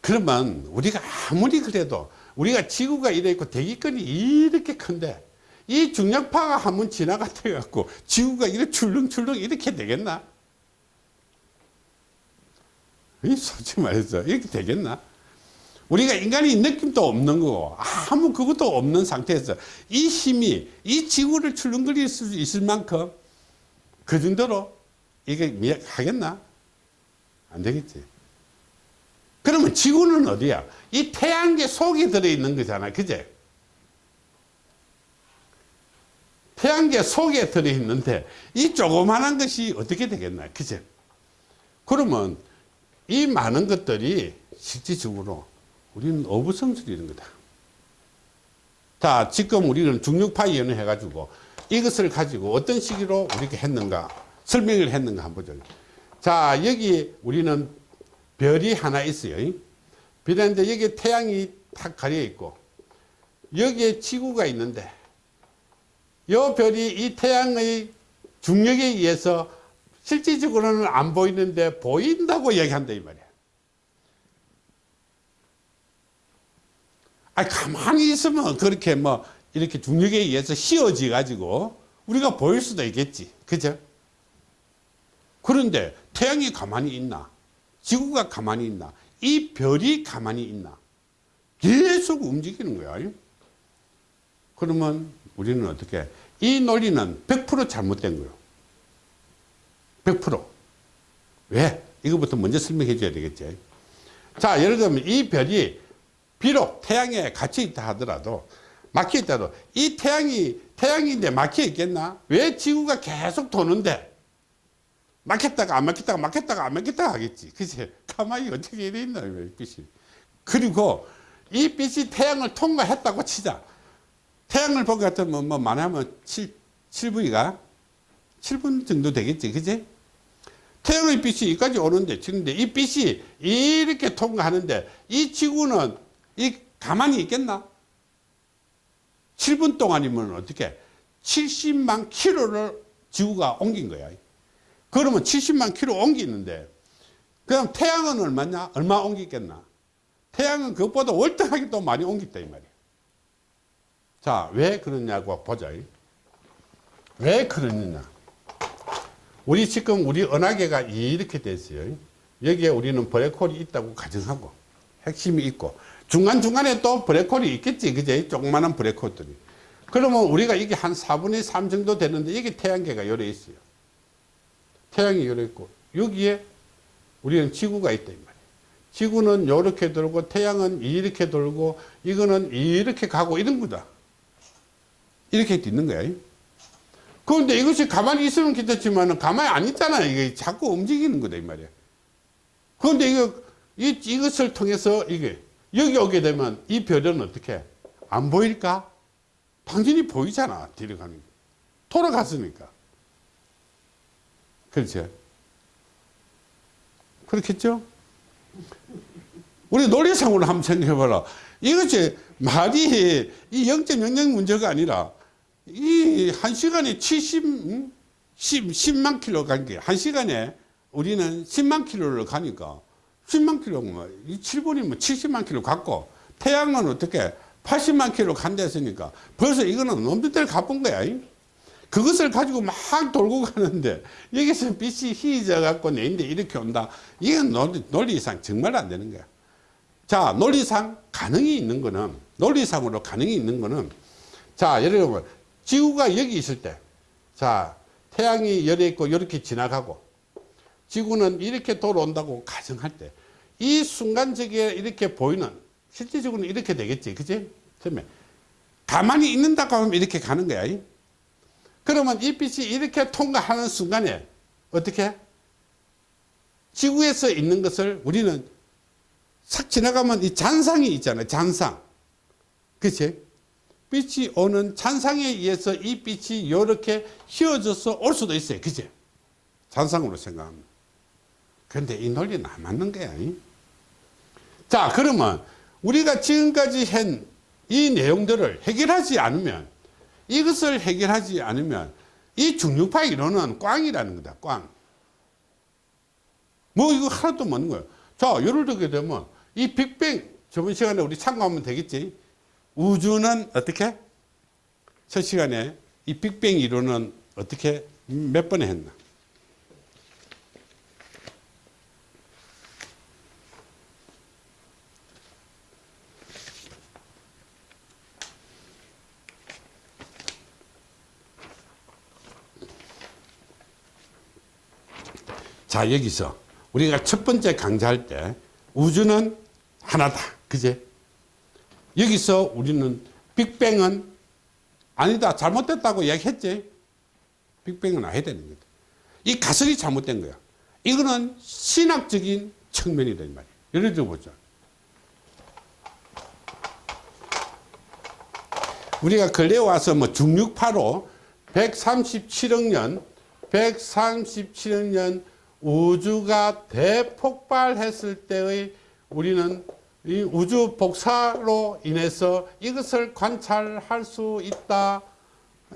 그러면 우리가 아무리 그래도 우리가 지구가 이래 있고 대기권이 이렇게 큰데 이 중력파가 한번 지나갔다 갖고 지구가 이렇게 출렁출렁 이렇게 되겠나? 이 솔직히 말해서 이렇게 되겠나 우리가 인간이 느낌도 없는 거고 아무 그것도 없는 상태에서 이 힘이 이 지구를 출렁거릴 수 있을 만큼 그 정도로 이게 하겠나? 안 되겠지. 그러면 지구는 어디야? 이 태양계 속에 들어있는 거잖아. 그제? 태양계 속에 들어있는데 이 조그만한 것이 어떻게 되겠나? 그제? 그러면 이 많은 것들이 실질적으로 우리는 어부성설이는 거다. 자, 지금 우리는 중력파 이연을 해가지고 이것을 가지고 어떤 식으로 우리가 했는가 설명을 했는가 한번 보죠. 자, 여기 우리는 별이 하나 있어요. 별인데 여기 태양이 탁 가려 있고 여기에 지구가 있는데 이 별이 이 태양의 중력에 의해서 실질적으로는 안 보이는데 보인다고 얘기한다 이 말이야. 아 가만히 있으면 그렇게 뭐 이렇게 중력에 의해서 씌워져 가지고 우리가 보일 수도 있겠지. 그죠? 그런데 태양이 가만히 있나? 지구가 가만히 있나? 이 별이 가만히 있나? 계속 움직이는 거야. 그러면 우리는 어떻게? 이 논리는 100% 잘못된 거예요. 100%. 왜? 이거부터 먼저 설명해 줘야 되겠지. 자, 예를 들면 이 별이 비록 태양에 갇혀 있다 하더라도 막혀 있다도 이 태양이 태양인데 막혀 있겠나? 왜 지구가 계속 도는데 막혔다가 안 막혔다가 막혔다가 안 막혔다가 하겠지. 그치? 가만히 어떻게 이래 있나, 빛이. 그리고 이 빛이 태양을 통과했다고 치자. 태양을 본것 같으면 뭐 많으면 7, 7분이가 7분 정도 되겠지. 그지? 태양의 빛이 여기까지 오는데, 지금데 이 빛이 이렇게 통과하는데 이 지구는 이 가만히 있겠나? 7분 동안이면 어떻게 70만 킬로를 지구가 옮긴 거야. 그러면 70만 킬로 옮기는데 그럼 태양은 얼마냐? 얼마 옮기겠나? 태양은 그것보다 월등하게 또 많이 옮겼다 이 말이야. 자, 왜 그러냐고 보자. 왜 그러느냐? 우리 지금 우리 은하계가 이렇게 됐어요. 여기에 우리는 블랙홀이 있다고 가정하고 핵심이 있고 중간중간에 또 블랙홀이 있겠지. 그제? 조그마한 블랙홀들이. 그러면 우리가 이게 한 4분의 3 정도 되는데 여기 태양계가 열에 있어요. 태양이 열에 있고 여기에 우리는 지구가 있다 이 말이에요. 지구는 이렇게 돌고 태양은 이렇게 돌고 이거는 이렇게 가고 이런 거다. 이렇게 있는 거야. 그런데 이것이 가만히 있으면 괜찮지만 가만히 안 있잖아. 이게 자꾸 움직이는 거다 이 말이야. 그런데 이거 이, 이것을 통해서 이게 여기 오게 되면 이 별은 어떻게 안 보일까? 당연히 보이잖아. 뒤로 가는 게. 돌아갔으니까. 그렇죠. 그렇겠죠? 우리 논리상으로 한번 생각해봐라. 이것이 말이 이0.00 문제가 아니라 이 한 시간에 70, 음? 10, 10만 킬로 간 게, 한 시간에 우리는 10만 킬로를 가니까 10만 킬로면 이 7분이면 70만 킬로 갔고 태양은 어떻게 80만 킬로 간댔으니까 벌써 이거는 놈들 가쁜 거야. 그것을 가지고 막 돌고 가는데 여기서 빛이 희져 갖고 내인데 이렇게 온다. 이건 논리, 논리상 정말 안 되는 거야. 자, 논리상 가능이 있는 거는 논리상으로 가능이 있는 거는 자, 예를 들면 지구가 여기 있을 때 자, 태양이 열에 있고 이렇게 지나가고 지구는 이렇게 돌아온다고 가정할 때 이 순간적에 이렇게 보이는 실제적으로는 이렇게 되겠지. 그지? 그러면 가만히 있는다고 하면 이렇게 가는 거야. 그러면 이 빛이 이렇게 통과하는 순간에 어떻게? 지구에서 있는 것을 우리는 싹 지나가면 이 잔상이 있잖아요. 잔상. 그치? 빛이 오는 잔상에 의해서 이 빛이 이렇게 휘어져서 올 수도 있어요. 그치? 잔상으로. 그 런데 이 논리는 안 맞는 거야. 자, 그러면 우리가 지금까지 한 이 내용들을 해결하지 않으면 이것을 해결하지 않으면 이 중력파 이론은 꽝이라는 거다. 꽝. 뭐 이거 하나도 없는 거예요. 자, 예를 들게 되면 이 빅뱅 저번 시간에 우리 참고하면 되겠지. 우주는 어떻게? 첫 시간에 이 빅뱅 이론은 어떻게 몇 번에 했나? 자 여기서 우리가 첫 번째 강좌할 때 우주는 하나다. 그제? 여기서 우리는 빅뱅은 아니다. 잘못됐다고 이야기했지. 빅뱅은 아야 되는 거다. 이 가설이 잘못된 거야. 이거는 신학적인 측면이다 이 말이야. 예를 들어 보자. 우리가 근래 와서 뭐 중력파로 137억 년 137억 년 우주가 대폭발했을 때의 우리는 이 우주 복사로 인해서 이것을 관찰할 수 있다.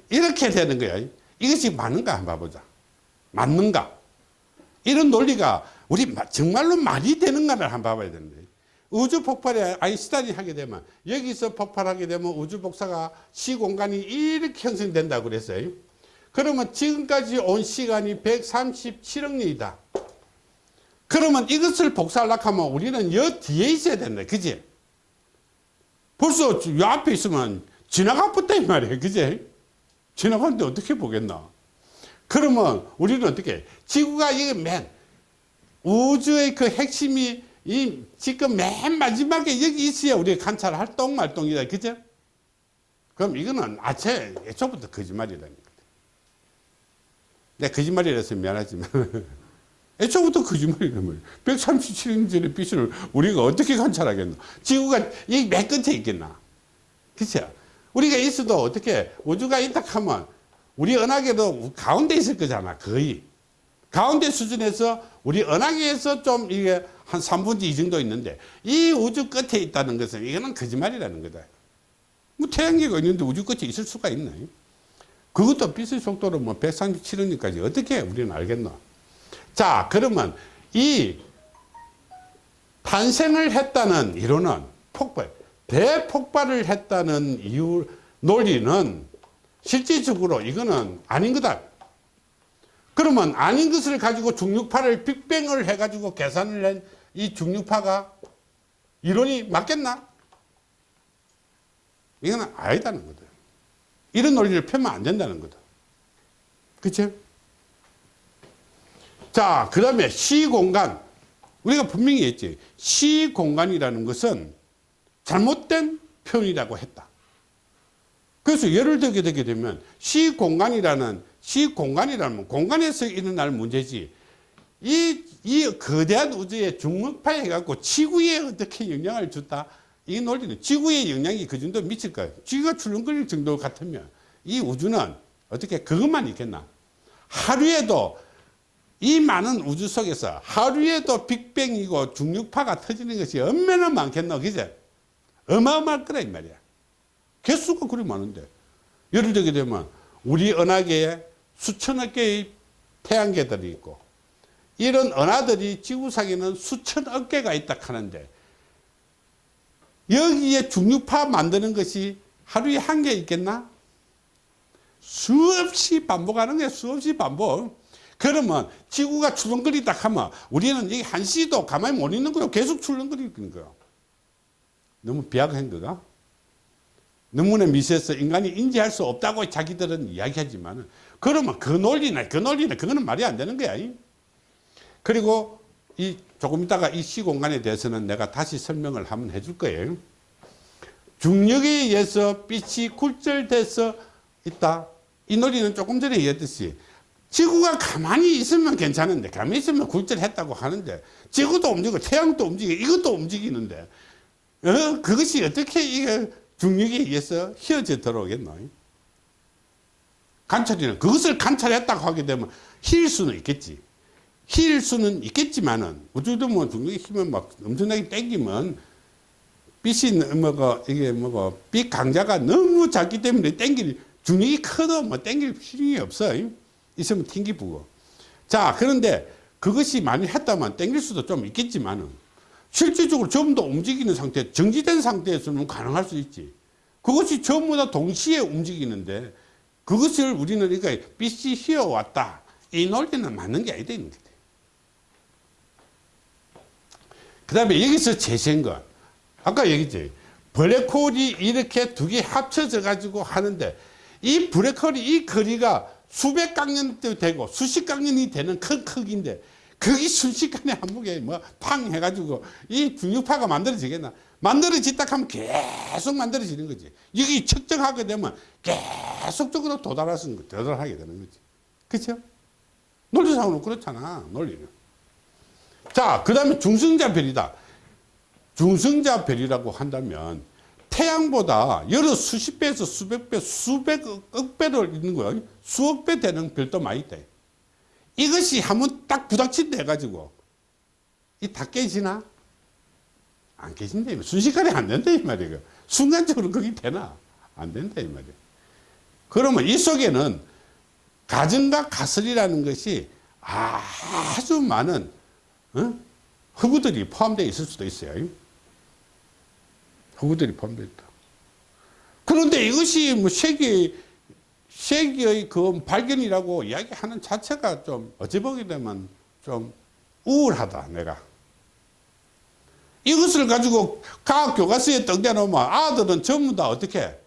이렇게 되는 거야. 이것이 맞는가 한번 봐보자. 맞는가? 이런 논리가 우리 정말로 말이 되는가를 한번 봐봐야 되는데. 우주 폭발에 아인슈타인이 하게 되면 여기서 폭발하게 되면 우주 복사가 시공간이 이렇게 형성된다고 그랬어요. 그러면 지금까지 온 시간이 137억 년이다. 그러면 이것을 복사하려고 하면 우리는 여 뒤에 있어야 된다. 그지? 벌써 요 앞에 있으면 지나가 붙다 이 말이에요. 그지? 지나가는데 어떻게 보겠나? 그러면 우리는 어떻게? 지구가 이게 맨 우주의 그 핵심이 이 지금 맨 마지막에 여기 있어야 우리가 관찰할 똥말똥이다. 그죠? 그럼 이거는 아체 애초부터 거짓말이라는 거다. 내 거짓말이라서 미안하지만 애초부터 거짓말이란 말이야. 137년 전의 빛을 우리가 어떻게 관찰하겠나? 지구가 이 맨 끝에 있겠나? 그쵸? 우리가 있어도 어떻게 우주가 있다 하면 우리 은하계도 가운데 있을 거잖아. 거의. 가운데 수준에서 우리 은하계에서 좀 이게 한 3분의 2 정도 있는데 이 우주 끝에 있다는 것은 이거는 거짓말이라는 거다. 뭐 태양계가 있는데 우주 끝에 있을 수가 있나? 그것도 빛의 속도로 뭐 137원까지 어떻게 우리는 알겠노? 자, 그러면 이 탄생을 했다는 이론은 폭발, 대폭발을 했다는 이유, 논리는 실질적으로 이거는 아닌 거다. 그러면 아닌 것을 가지고 중력파를 빅뱅을 해가지고 계산을 한 이 중력파가 이론이 맞겠나? 이거는 아니다는 거다. 이런 논리를 펴면 안 된다는 거다. 그치? 자, 그 다음에 시공간. 우리가 분명히 했지. 시공간이라는 것은 잘못된 표현이라고 했다. 그래서 예를 들게 되게 되면 시공간이라는 시공간이라는 공간에서 일어날 문제지 이, 이 거대한 우주에 중력파에 갖고 지구에 어떻게 영향을 줬다 이 논리는 지구에 영향이 그 정도 미칠 거예요. 지구가 출렁거릴 정도 같으면 이 우주는 어떻게 그것만 있겠나? 하루에도 이 많은 우주 속에서 하루에도 빅뱅이고 중력파가 터지는 것이 얼마나 많겠노 그제? 어마어마할 거라 이 말이야. 개수가 그리 많은데. 예를 들게 되면 우리 은하계에 수천억 개의 태양계들이 있고 이런 은하들이 지구상에는 수천억 개가 있다 하는데 여기에 중력파 만드는 것이 하루에 한 개 있겠나? 수없이 반복하는 게 수없이 반복. 그러면 지구가 출렁거리다 하면 우리는 이 한시도 가만히 못 있는 거요. 계속 출렁거리는 거요. 너무 비약한 거가? 너무나 미세해서 인간이 인지할 수 없다고 자기들은 이야기하지만 그러면 그 논리나 그 논리나 그거는 말이 안 되는 거야. 그리고 이 조금 있다가 이 시공간에 대해서는 내가 다시 설명을 한번 해줄 거예요. 중력에 의해서 빛이 굴절돼서 있다. 이 논리는 조금 전에 얘기했듯이 지구가 가만히 있으면 괜찮은데 가만히 있으면 굴절했다고 하는데 지구도 움직이고 태양도 움직이고 이것도 움직이는데 어? 그것이 어떻게 이게 중력에 의해서 휘어져 들어오겠노? 관찰이는 그것을 관찰했다고 하게 되면 힐 수는 있겠지. 힐 수는 있겠지만은 우주도 뭐 중력의 힘을 막 엄청나게 땡기면 빛이 뭐가 이게 뭐가 빛 강자가 너무 작기 때문에 땡길 중력이 커도 뭐 땡길 필요가 없어. 있으면 튕기 부고. 자 그런데 그것이 많이 했다면 땡길 수도 좀 있겠지만은 실질적으로 전부 다 움직이는 상태, 정지된 상태에서는 가능할 수 있지. 그것이 전부 다 동시에 움직이는데 그것을 우리는 그러니까 빛이 휘어왔다. 이 논리는 맞는 게 아니다. 그 다음에 여기서 제시한 것. 아까 얘기했지. 블랙홀이 이렇게 두 개 합쳐져 가지고 하는데 이 블랙홀이 이 거리가 수백 강년도 되고 수십 강년이 되는 큰 크기인데 거기 순식간에 한복에 뭐팡 해가지고 이 중력파가 만들어지겠나 만들어졌다 하면 계속 만들어지는 거지 여기 측정하게 되면 계속적으로 도달하는 거 도달하게 되는 거지 그렇죠 논리상으로 그렇잖아 논리는 자 그 다음에 중성자 별이다 중성자 별이라고 한다면 태양보다 여러 수십 배에서 수백 배 수백억 배로 있는 거야 수억 배 되는 별도 많이 있다 이것이 한번 딱 부닥친다 해가지고 이 다 깨지나? 안 깨진다. 순식간에 안 된다. 이 말이에요. 순간적으로 그게 되나? 안 된다. 이 말이에요. 그러면 이 속에는 가정과 가설이라는 것이 아주 많은 어? 허구들이 포함되어 있을 수도 있어요. 허구들이 포함되어 있다. 그런데 이것이 뭐 세계 세계의 그 발견이라고 이야기하는 자체가 좀 어찌 보게 되면 좀 우울하다 내가 이것을 가지고 과학 교과서에 등대놓으면 아들은 전부 다 어떻게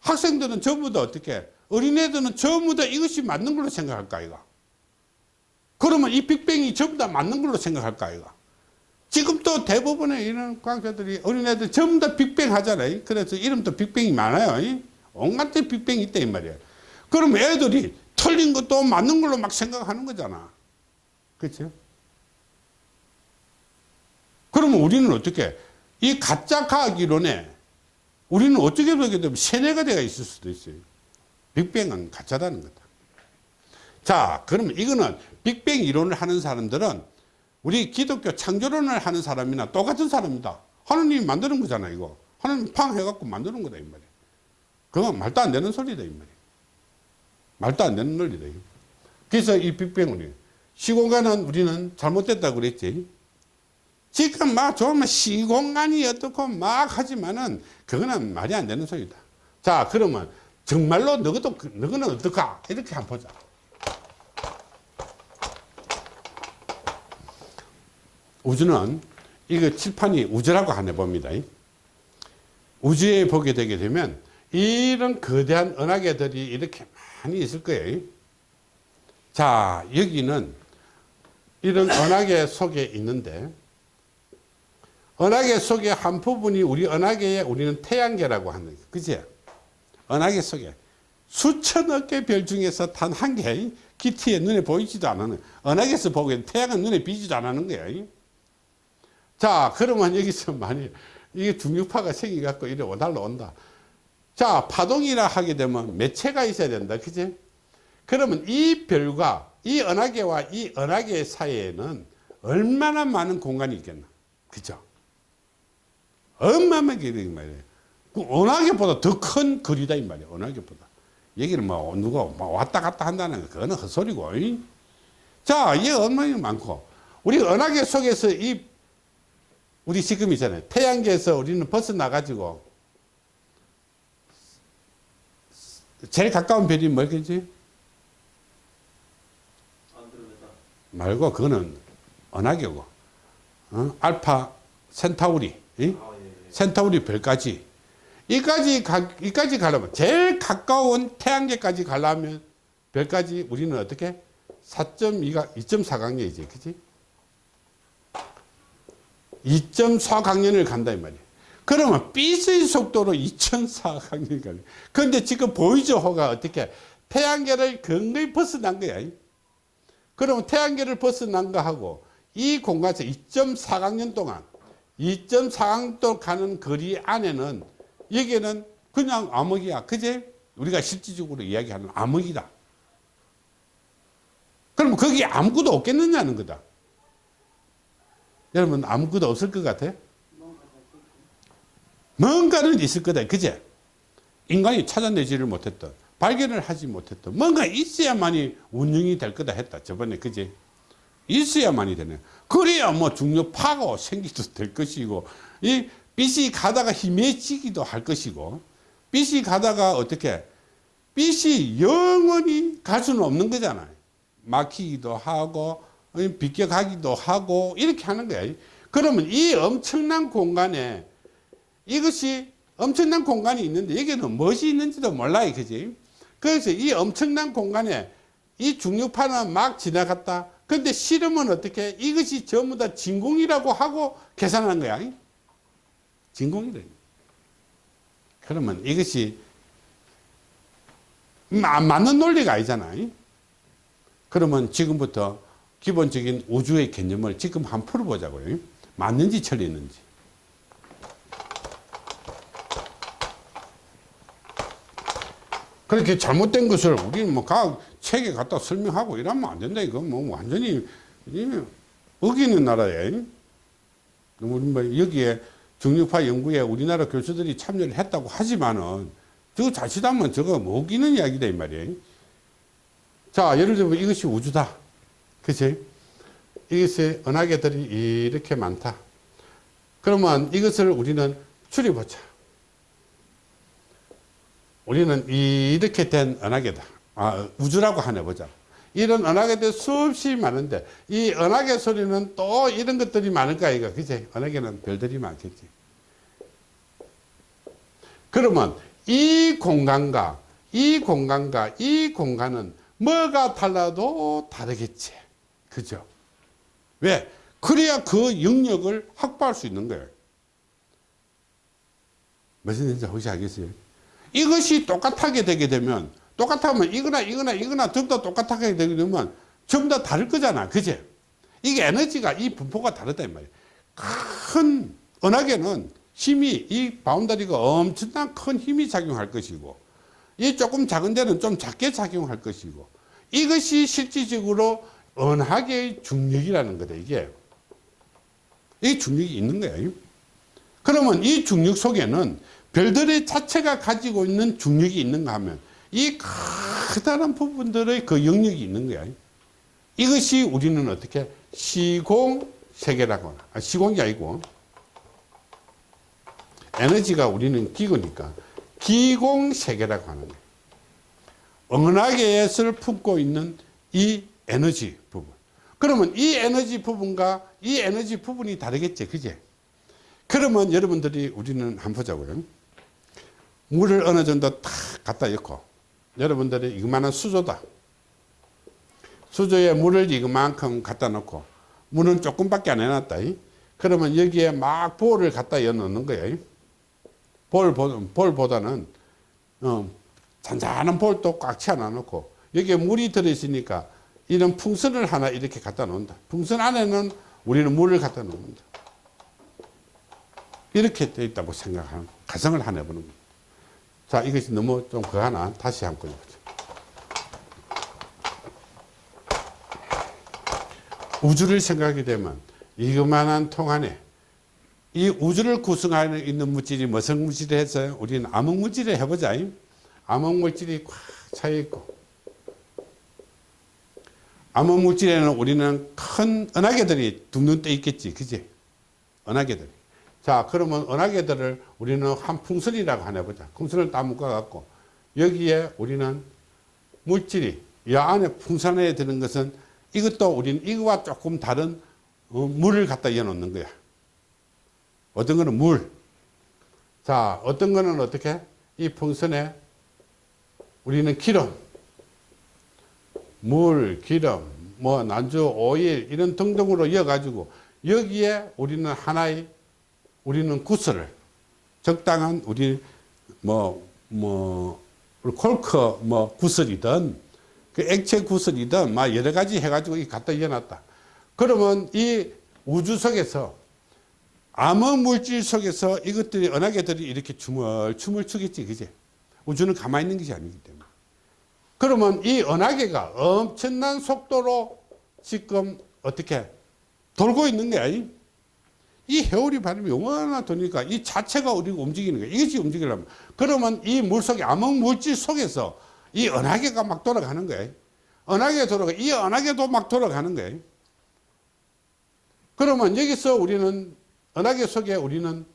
학생들은 전부 다 어떻게 어린애들은 전부 다 이것이 맞는 걸로 생각할까 이가 그러면 이 빅뱅이 전부 다 맞는 걸로 생각할까 이가 지금 또 대부분의 이런 과학자들이 어린애들 전부 다 빅뱅 하잖아요. 그래서 이름도 빅뱅이 많아요. 온갖 빅뱅이 있다 이 말이에요. 그럼 애들이 틀린 것도 맞는 걸로 막 생각하는 거잖아. 그렇죠? 그러면 우리는 어떻게 이 가짜 과학 이론에 우리는 어떻게 보게 되면 세뇌가 되어 있을 수도 있어요. 빅뱅은 가짜라는 거다. 자, 그러면 이거는 빅뱅 이론을 하는 사람들은 우리 기독교 창조론을 하는 사람이나 똑같은 사람이다. 하나님이 만드는 거잖아, 이거. 하나님 팡 해갖고 만드는 거다, 이 말이야. 그건 말도 안 되는 소리다, 이 말이야. 말도 안 되는 논리다. 그래서 이 빅뱅을, 시공간은 우리는 잘못됐다고 그랬지. 지금 막 좋으면 시공간이 어떻고 막 하지만은 그거는 말이 안 되는 소리다. 자, 그러면 정말로 너도, 너는 어떨까? 이렇게 한번 보자. 우주는 이거 칠판이 우주라고 하네 봅니다. 우주에 보게 되게 되면 이런 거대한 은하계들이 이렇게 많이 있을 거예요. 자, 여기는 이런 은하계 속에 있는데 은하계 속에 한 부분이 우리 은하계에 우리는 태양계라고 하는 거예요. 그지? 은하계 속에 수천억 개 별 중에서 단 한 개, 기티에 눈에 보이지도 않는, 은하계에서 보기엔 태양은 눈에 비지도 않는 거예요. 자, 그러면 여기서 만약 이게 중력파가 생겨갖고 이래 날라온다. 자, 파동이라 하게 되면 매체가 있어야 된다. 그지? 그러면 이 별과 이 은하계와 이 은하계 사이에는 얼마나 많은 공간이 있겠나. 그죠? 얼마만게 말이에요. 그 은하계보다 더 큰 거리다 이 말이에요. 은하계보다. 얘기를 뭐 누가 뭐 왔다 갔다 한다는 거 그거는 헛소리고. 이? 자, 이게 얼마나 많고 우리 은하계 속에서 이 우리 지금 있잖아요. 태양계에서 우리는 벗어나 가지고 제일 가까운 별이 뭐겠지? 말고 그거는 은하계고 어? 알파 센타우리 이? 센타우리 별까지 이까지 가, 이까지 가려면 제일 가까운 태양계까지 가려면 별까지 우리는 어떻게 4.2가 2.4강렬이지 그지 2.4강년을 간다 이 말이에요 그러면 빛의 속도로 2.4강년이 가요 그런데 지금 보이죠 호가 어떻게 태양계를 굉장히 벗어난 거야 그러면 태양계를 벗어난 거하고 이 공간에서 2.4강년 동안 2.4강도 가는 거리 안에는 여기는 그냥 암흑이야. 그제? 우리가 실질적으로 이야기하는 암흑이다. 그럼 거기 아무것도 없겠느냐는 거다. 여러분 아무것도 없을 것 같아? 뭔가는 있을 거다. 그제? 인간이 찾아내지를 못했던 발견을 하지 못했던 뭔가 있어야만이 운영이 될 거다 했다. 저번에 그제? 있어야만이 되네. 그래야 뭐 중력파가 생기도 될 것이고 이 빛이 가다가 희미해지기도 할 것이고 빛이 가다가 어떻게 빛이 영원히 갈 수는 없는 거잖아요. 막히기도 하고 비껴가기도 하고 이렇게 하는 거야. 그러면 이 엄청난 공간에 이것이 엄청난 공간이 있는데 여기는 무엇이 있는지도 몰라요. 그지? 그래서 이 엄청난 공간에 이 중력파는 막 지나갔다. 근데 실험은 어떻게 이것이 전부 다 진공이라고 하고 계산한 거야. 진공이래. 그러면 이것이 안 맞는 논리가 아니잖아요. 그러면 지금부터 기본적인 우주의 개념을 지금 한번 풀어보자고요. 맞는지 틀리는지. 그렇게 잘못된 것을 우리는 뭐 과학 책에 갖다 설명하고 이러면 안 된다. 이거 뭐 완전히 어기는 나라에. 우리 뭐 여기에 중력파 연구에 우리나라 교수들이 참여를 했다고 하지만은 저거 자칫하면 저거 못 이기는 이야기다 이 말이에요. 자 예를 들면 이것이 우주다. 그치? 이것의 은하계들이 이렇게 많다. 그러면 이것을 우리는 추리보자. 우리는 이렇게 된 은하계다. 아, 우주라고 하나 보자. 이런 은하계들 수없이 많은데 이 은하계 소리는 또 이런 것들이 많을까 이거 그치? 은하계는 별들이 많겠지. 그러면 이 공간과 이 공간과 이 공간은 뭐가 달라도 다르겠지. 그죠? 왜? 그래야 그 영역을 확보할 수 있는 거예요. 무슨 얘기인지 혹시 알겠어요? 이것이 똑같하게 되게 되면 똑같으면 이거나 이거나 이거나 전부 다 똑같하게 되게 되면 전부 다 다를 거잖아. 그제? 이게 에너지가 이 분포가 다르다 이 말이야. 큰 은하계는 힘이 이 바운더리가 엄청난 큰 힘이 작용할 것이고 이 조금 작은 데는 좀 작게 작용할 것이고 이것이 실질적으로 은하계의 중력이라는 거다 이게. 이 중력이 있는 거예요 그러면 이 중력 속에는 별들의 자체가 가지고 있는 중력이 있는가 하면 이 커다란 부분들의 그 영역이 있는 거야 이것이 우리는 어떻게 시공 세계라고 하나 아, 시공이 아니고 에너지가 우리는 기구니까 기공 세계라고 하는 거예요 은하계에서 품고 있는 이 에너지 그러면 이 에너지 부분과 이 에너지 부분이 다르겠지 그제 그러면 여러분들이 우리는 한번 보자고요. 물을 어느 정도 탁 갖다 넣고 여러분들이 이만한 수조다. 수조에 물을 이만큼 갖다 놓고 물은 조금밖에 안 해놨다. 그러면 여기에 막 볼을 갖다 넣는 거예요 볼, 볼보다는 어, 잔잔한 볼도 꽉 채워 놓고 여기에 물이 들어있으니까 이런 풍선을 하나 이렇게 갖다 놓는다 풍선 안에는 우리는 물을 갖다 놓는다 이렇게 되어 있다고 생각하는 가정을 하나 해보는 겁니다 자 이것이 너무 좀 그 하나 다시 한번 해보죠 우주를 생각하게 되면 이그만한 통 안에 이 우주를 구성하고 있는 물질이 무슨 물질이 했어요? 우리는 암흑 물질을 해보자. 암흑 물질이 꽉 차있고 암흑물질에는 우리는 큰 은하계들이 둥둥 떠 있겠지. 그지? 은하계들이. 자 그러면 은하계들을 우리는 한 풍선이라고 하나 보자. 풍선을 딱 묶어 갖고 여기에 우리는 물질이 이 안에 풍선에 드는 것은 이것도 우리는 이거와 조금 다른 어, 물을 갖다 이어 놓는 거야. 어떤 거는 물. 자, 어떤 거는 어떻게? 이 풍선에 우리는 기름, 물, 기름, 뭐 난주, 오일 이런 등등으로 이어가지고 여기에 우리는 하나의 우리는 구슬을 적당한 우리 뭐, 뭐, 콜크 뭐 구슬이든 그 액체 구슬이든 막 여러 가지 해가지고 갖다 이어놨다. 그러면 이 우주 속에서 암흑 물질 속에서 이것들이 은하계들이 이렇게 춤을 춤을 추겠지 그제 우주는 가만히 있는 것이 아니기 때문에 그러면 이 은하계가 엄청난 속도로 지금 어떻게 돌고 있는 거야 이 해오리 바람이 얼마나 도니까 이 자체가 우리가 움직이는 거야 이것이 움직이려면. 그러면 이 물속에 암흑 물질 속에서 이 은하계가 막 돌아가는 거야 은하계 돌아가 이 은하계도 막 돌아가는 거야 그러면 여기서 우리는 은하계 속에 우리는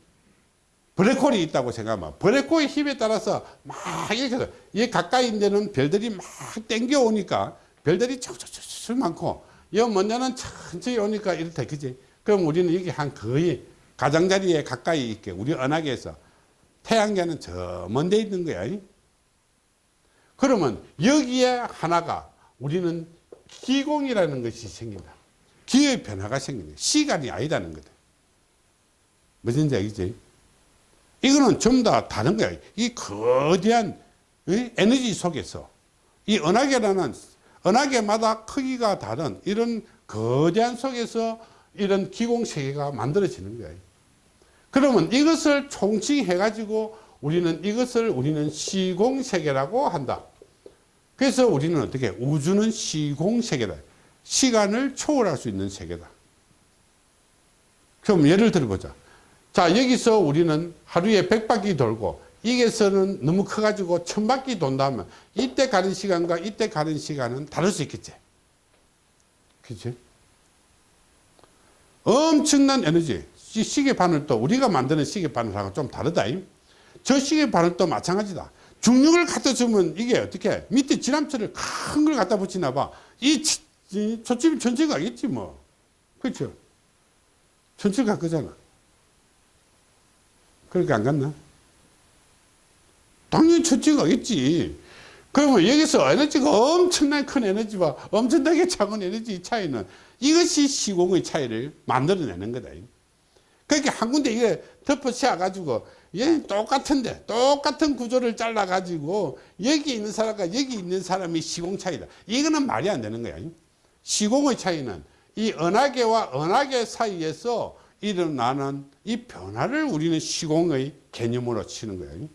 블랙홀이 있다고 생각하면 블랙홀의 힘에 따라서 막 이렇게 이 가까이 있는 별들이 막 땡겨 오니까 별들이 척척척 많고 이 먼저는 천천히 오니까 이렇다 그지? 그럼 우리는 여기 한 거의 가장자리에 가까이 있게 우리 은하계에서 태양계는 저 먼데 있는 거야 그러면 여기에 하나가 우리는 기공이라는 것이 생긴다. 기의 변화가 생긴다. 시간이 아니다는 거다. 무슨지 알겠지? 이거는 전부 다 다른 거야. 이 거대한 에너지 속에서 이 은하계라는 은하계마다 크기가 다른 이런 거대한 속에서 이런 기공세계가 만들어지는 거예요. 그러면 이것을 총칭해 가지고 우리는 이것을 우리는 시공세계라고 한다. 그래서 우리는 어떻게 우주는 시공세계다. 시간을 초월할 수 있는 세계다. 그럼 예를 들어보자. 자 여기서 우리는 하루에 100바퀴 돌고 이게서는 너무 커가지고 1000바퀴 돈다면 이때 가는 시간과 이때 가는 시간은 다를 수 있겠지? 그치? 엄청난 에너지. 시계바늘도 우리가 만드는 시계바늘하고 좀 다르다 저 시계바늘도 마찬가지다. 중력을 갖다 주면 이게 어떻게 밑에 지남철을 큰 걸 갖다 붙이나 봐이 초집이 전체 가 겠지 뭐. 그렇죠 전체 갈 거잖아 그렇게 안 갔나? 당연히 첫째가 있지. 그러면 여기서 에너지가 엄청나게 큰 에너지와 엄청나게 작은 에너지 차이는 이것이 시공의 차이를 만들어내는 거다. 그렇게 한 군데 이게 덮어 씌워가지고 얘 똑같은데 똑같은 구조를 잘라가지고 여기 있는 사람과 여기 있는 사람이 시공 차이다. 이거는 말이 안 되는 거야. 시공의 차이는 이 은하계와 은하계 사이에서 일어나는 이 변화를 우리는 시공의 개념으로 치는 거예요.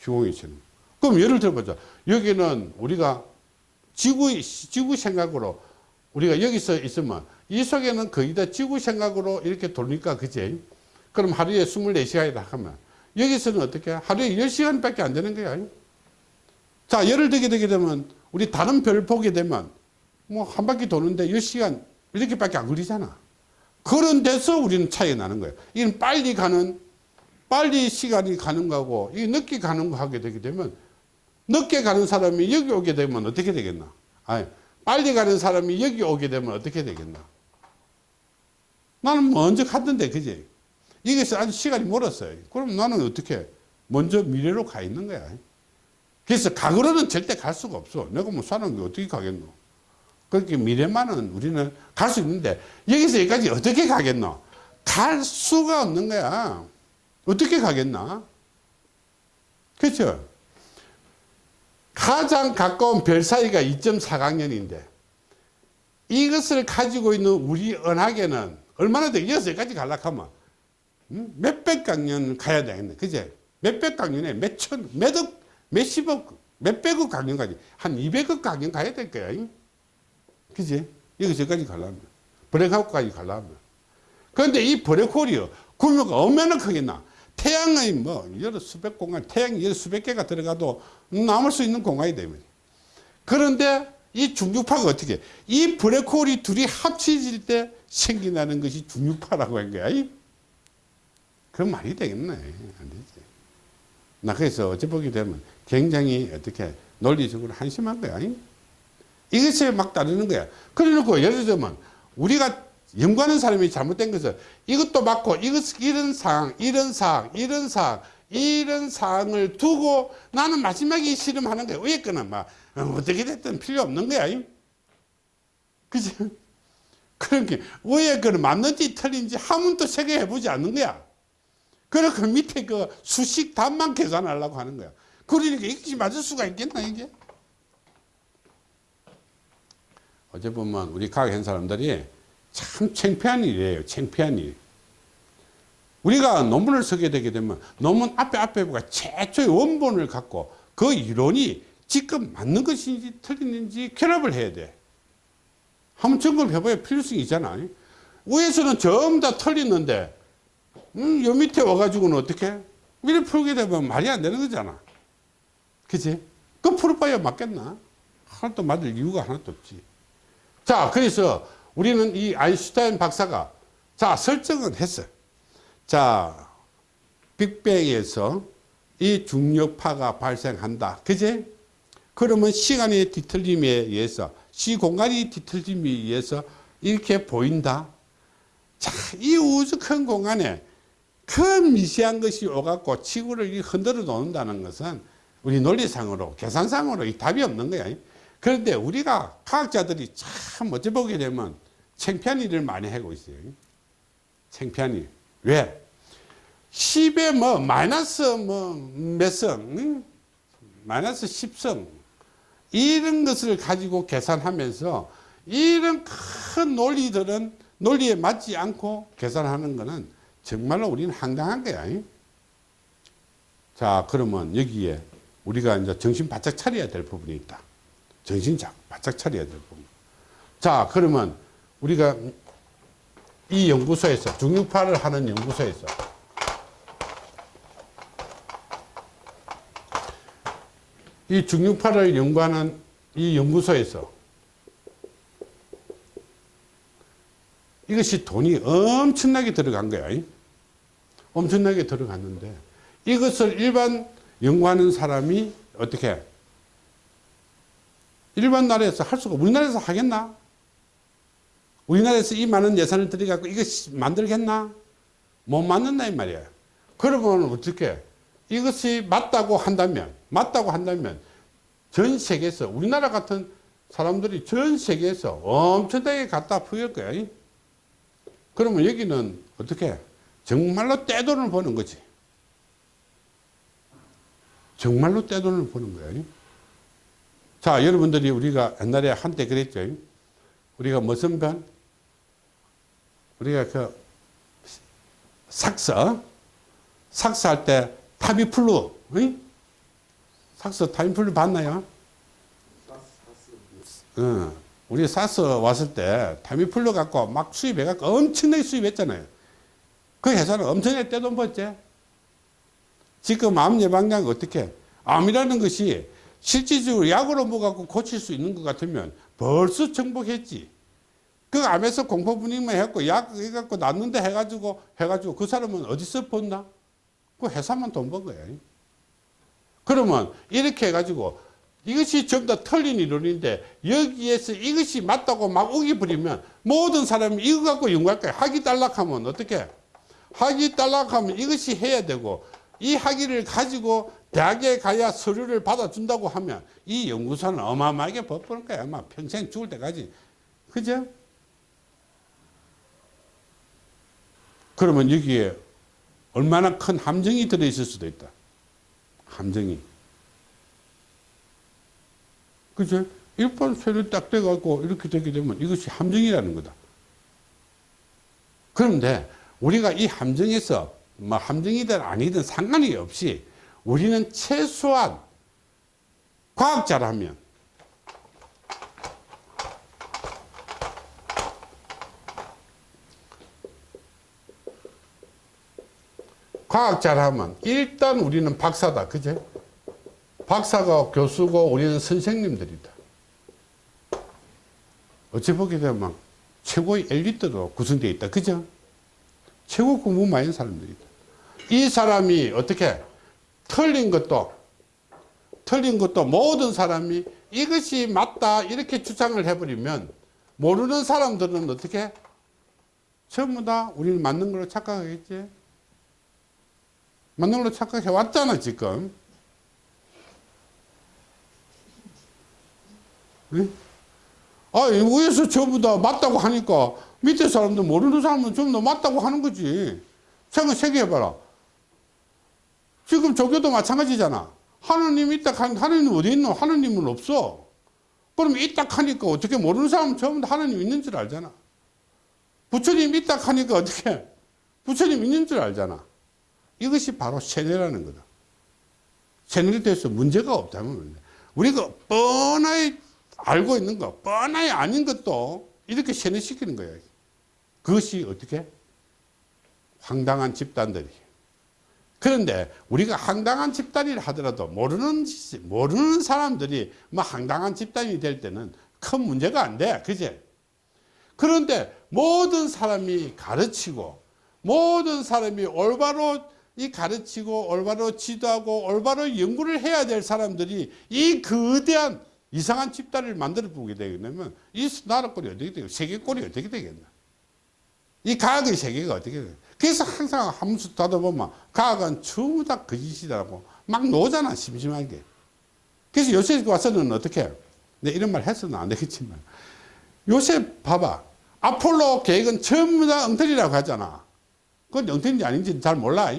시공이 치는. 그럼 예를 들어보자. 여기는 우리가 지구, 지구 생각으로 우리가 여기서 있으면 이 속에는 거의 다 지구 생각으로 이렇게 돌니까 그지? 그럼 하루에 24시간이다 하면 여기서는 어떻게 하루에 10시간밖에 안 되는 거야. 자, 열을 들게 되게 되면 우리 다른 별 보게 되면 뭐 한 바퀴 도는데 10시간 이렇게밖에 안 걸리잖아. 그런 데서 우리는 차이가 나는 거예요. 이건 빨리 가는 빨리 시간이 가는 거고 이 늦게 가는 거 하게 되게 되면 늦게 가는 사람이 여기 오게 되면 어떻게 되겠나? 아니, 빨리 가는 사람이 여기 오게 되면 어떻게 되겠나? 나는 먼저 갔는데, 그지? 이것이 아주 시간이 멀었어요. 그럼 나는 어떻게? 먼저 미래로 가 있는 거야. 그래서 과거로는 절대 갈 수가 없어. 내가 뭐 사는 게 어떻게 가겠노? 그렇게 미래만은 우리는 갈 수 있는데, 여기서 여기까지 어떻게 가겠노? 갈 수가 없는 거야. 어떻게 가겠나? 그렇죠? 가장 가까운 별 사이가 2.4강년인데 이것을 가지고 있는 우리 은하계는 얼마나 돼? 여기까지 가려면 몇백 강년 가야 되겠네. 그제? 몇백 강년에 몇 천, 몇억, 몇십억, 몇백억 강년까지 한 200억 강년 가야 될 거야. 그지? 여기서까지 가려면. 브레이크아웃까지 가려면. 그런데 이 브레이크홀이요. 규모가 얼마나 크겠나? 태양의 뭐 여러 수백 공간, 태양이 여러 수백 개가 들어가도 남을 수 있는 공간이 되면. 그런데 이 중력파가 어떻게? 이 블랙홀이 둘이 합쳐질 때 생겨나는 것이 중력파라고 한 거야. 그 말이 되겠네. 안 되지. 나 그래서 어째 보게 되면 굉장히 어떻게 논리적으로 한심한 거야. 이것에 막 따르는 거야. 그래 놓고 예를 들면 우리가 연구하는 사람이 잘못된 것은 이것도 맞고 이것 이런 상황 이런 상황 이런 상황 이런 상황을 두고 나는 마지막에 실험하는 거야. 위에 거는 막 어떻게 됐든 필요 없는 거야. 그지? 그러니까 위에 거는 맞는지 틀린지 한 번도 체크해 보지 않는 거야. 그러니까 그 밑에 그 수식 답만 계산하려고 하는 거야. 그러니까 이것이 맞을 수가 있겠나 이게 어제 보면 우리 과학한 사람들이 참 창피한 일이에요. 창피한 일. 우리가 논문을 쓰게 되게 되면 논문 앞에 앞에 보가 최초의 원본을 갖고 그 이론이 지금 맞는 것인지 틀리는지 결합을 해야 돼. 한번 점검 해봐야 필요성이 있잖아. 위에서는 전부 다 틀리는데, 음, 요 밑에 와가지고는 어떻게? 미래 풀게 되면 말이 안 되는 거잖아. 그치? 그 풀어봐야 맞겠나? 하나도 맞을 이유가 하나도 없지. 자, 그래서 우리는 이 아인슈타인 박사가 자 설정은 했어요. 자 빅뱅에서 이 중력파가 발생한다. 그제? 그러면 시간의 뒤틀림에 의해서 시 공간이 뒤틀림에 의해서 이렇게 보인다. 자, 이 우주 큰 공간에 큰 미세한 것이 오갖고 지구를 흔들어 놓는다는 것은 우리 논리상으로 계산상으로 이 답이 없는 거야. 그런데 우리가 과학자들이 참 어찌 보게 되면 창피한 일을 많이 하고 있어요. 창피한 일. 왜? 10에 뭐 마이너스 뭐몇 성, 응? 마이너스 10성 이런 것을 가지고 계산하면서 이런 큰 논리들은 논리에 맞지 않고 계산하는 것은 정말로 우리는 황당한 거야. 자, 그러면 여기에 우리가 이제 정신 바짝 차려야 될 부분이 있다. 정신 바짝 차려야 될 부분. 자, 그러면 우리가 이 연구소에서 중력파를 하는 연구소에서 이 중력파를 연구하는 이 연구소에서 이것이 돈이 엄청나게 들어간 거야. 엄청나게 들어갔는데 이것을 일반 연구하는 사람이 어떻게 일반 나라에서 할 수가 우리나라에서 하겠나? 우리나라에서 이 많은 예산을 들여갖고 이거 만들겠나? 못 만든다 이 말이야. 그러면 어떻게? 이것이 맞다고 한다면, 맞다고 한다면 전 세계에서 우리나라 같은 사람들이 전 세계에서 엄청나게 갖다 부을 거야. 그러면 여기는 어떻게? 정말로 떼돈을 버는 거지. 정말로 떼돈을 버는 거야. 자, 여러분들이 우리가 옛날에 한때 그랬죠. 우리가 무슨 변? 우리가 그 사스 사스할 때 타미플루 응? 사스 타미플루 봤나요? 어, 우리 사스 왔을 때 타미플루 갖고 막 수입해갖고 엄청나게 수입했잖아요. 그 회사는 엄청나게 떼돈 벌지. 지금 암 예방약 어떻게? 암이라는 것이 실질적으로 약으로 먹어갖고 고칠 수 있는 것 같으면 벌써 정복했지. 그 암에서 공포분익만 해갖고 약 해갖고 낫는데 해가지고 해가지고 그 사람은 어디서 번나? 그 회사만 돈 번 거야. 그러면 이렇게 해가지고 이것이 전부 다 틀린 이론인데 여기에서 이것이 맞다고 막 우기 부리면 모든 사람이 이거 갖고 연구할 거야. 학위 딸락하면 어떻게? 학위 딸락하면 이것이 해야 되고 이 학위를 가지고 대학에 가야 서류를 받아준다고 하면 이 연구소는 어마어마하게 버프는 거야. 아마 평생 죽을 때까지. 그죠? 그러면 여기에 얼마나 큰 함정이 들어있을 수도 있다. 함정이. 그죠? 일반 쇠를 딱 떼갖고 이렇게 되게 되면 이것이 함정이라는 거다. 그런데 우리가 이 함정에서 뭐 함정이든 아니든 상관이 없이 우리는 최소한 과학자라면 과학자라면 일단 우리는 박사다. 그제? 박사가 교수고 우리는 선생님들이다. 어찌 보게 되면 최고의 엘리트로 구성되어 있다. 그죠? 최고 공부 많은 사람들이다. 이 사람이 어떻게 틀린 것도 틀린 것도 모든 사람이 이것이 맞다 이렇게 주장을 해버리면 모르는 사람들은 어떻게 전부 다 우리는 맞는 걸로 착각하겠지 맞는 걸로 착각해 왔잖아 지금 네? 아 위에서 전부 다 맞다고 하니까 밑에 사람들 모르는 사람은 전부 다 맞다고 하는 거지 생각 세게 해봐라 지금 조교도 마찬가지잖아. 하느님 있다 하느님 어디 있노? 하느님은 없어. 그럼 있다 하니까 어떻게 모르는 사람은 전부 다 하느님 있는 줄 알잖아. 부처님 있다 하니까 어떻게 부처님 있는 줄 알잖아. 이것이 바로 세뇌라는 거다. 세뇌에 대해서 문제가 없다면 우리가 뻔하게 알고 있는 거, 뻔하게 아닌 것도 이렇게 세뇌시키는 거야. 그것이 어떻게? 황당한 집단들이. 그런데 우리가 황당한 집단이라 하더라도 모르는 모르는 사람들이 뭐 황당한 집단이 될 때는 큰 문제가 안 돼. 그제? 그런데 모든 사람이 가르치고 모든 사람이 올바로 이 가르치고 올바로 지도하고 올바로 연구를 해야 될 사람들이 이 거대한 이상한 집단을 만들어 보게 되면 이 나라 꼴이 어떻게 되고 세계 꼴이 어떻게 되겠나? 이 과학의 세계가 어떻게 되겠나? 그래서 항상 함수 따다 보면 과학은 전부 다 거짓이라고 막 노잖아 심심하게. 그래서 요새 와서는 어떻게 내 이런 말 해서는 안 되겠지만. 요새 봐봐. 아폴로 계획은 전부 다 엉터리라고 하잖아. 그건 엉터리인지 아닌지 잘 몰라.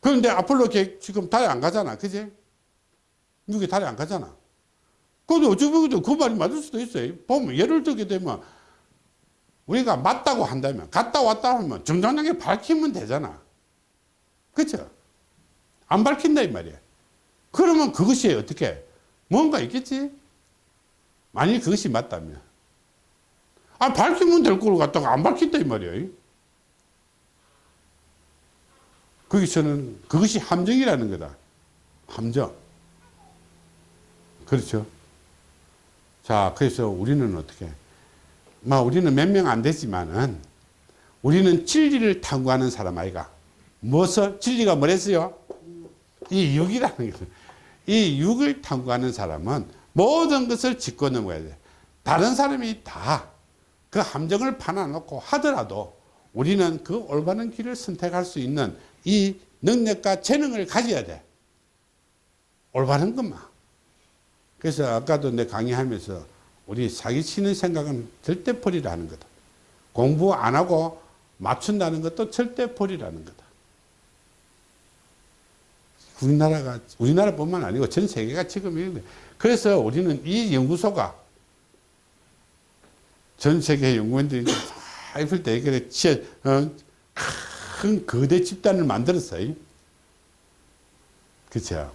그런데 아폴로 계획 지금 달에 안 가잖아. 그지 미국에 달에 안 가잖아. 근데 어쩌면 그 말이 맞을 수도 있어요. 보면 예를 들게 되면 우리가 맞다고 한다면 갔다 왔다 하면 정당하게 밝히면 되잖아. 그렇죠 안 밝힌다 이 말이야. 그러면 그것이 어떻게? 뭔가 있겠지? 만일 그것이 맞다면. 아 밝히면 될 걸 갖다가 안 밝힌다 이 말이야. 거기서는 그것이 함정이라는 거다. 함정. 그렇죠? 자 그래서 우리는 어떻게 뭐 우리는 몇 명 안 되지만은 우리는 진리를 탐구하는 사람 아이가 무엇을 진리가 뭐랬어요? 이 육이라는 거이 육을 탐구하는 사람은 모든 것을 짚고 넘어야 돼. 다른 사람이 다 그 함정을 파놔놓고 하더라도 우리는 그 올바른 길을 선택할 수 있는 이 능력과 재능을 가져야 돼. 올바른 것만. 그래서 아까도 내 강의하면서 우리 사기치는 생각은 절대 버리라는 거다. 공부 안 하고 맞춘다는 것도 절대 버리라는 거다. 우리나라가 우리나라뿐만 아니고 전 세계가 지금 이런데 그래서 우리는 이 연구소가 전 세계 연구원들이 다 있을 때 그래 어, 큰 거대 집단을 만들었어요. 그렇죠.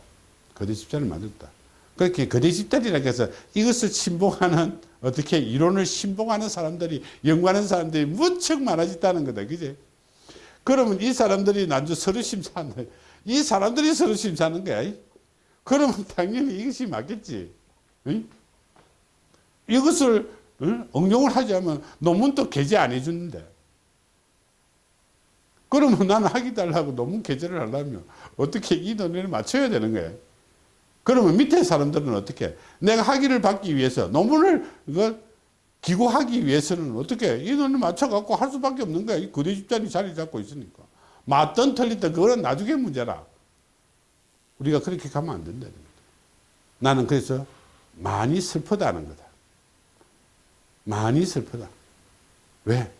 거대 집단을 만들었다. 그렇게 거대 집단이라고 해서 이것을 신봉하는 어떻게 이론을 신봉하는 사람들이 연구하는 사람들이 무척 많아졌다는 거다. 그지? 그러면 이 사람들이 난주 서로 심사하는 이 사람들이 서로 심사하는 거야. 그러면 당연히 이것이 맞겠지. 응? 이것을 응? 응용을 하자면 논문도 게재 안 해주는데. 그러면 나는 하기 달라고 논문 게재를 하려면 어떻게 이 논리를 맞춰야 되는 거야. 그러면 밑에 사람들은 어떻게 내가 학위를 받기 위해서 논문을 이거 기고하기 위해서는 어떻게 이 논을 맞춰갖고 할 수밖에 없는 거야. 이 거대 집단이 자리 잡고 있으니까. 맞든 틀리든 그거는 나중에 문제라. 우리가 그렇게 가면 안 된다는 거다. 나는 그래서 많이 슬프다는 거다. 많이 슬프다. 왜?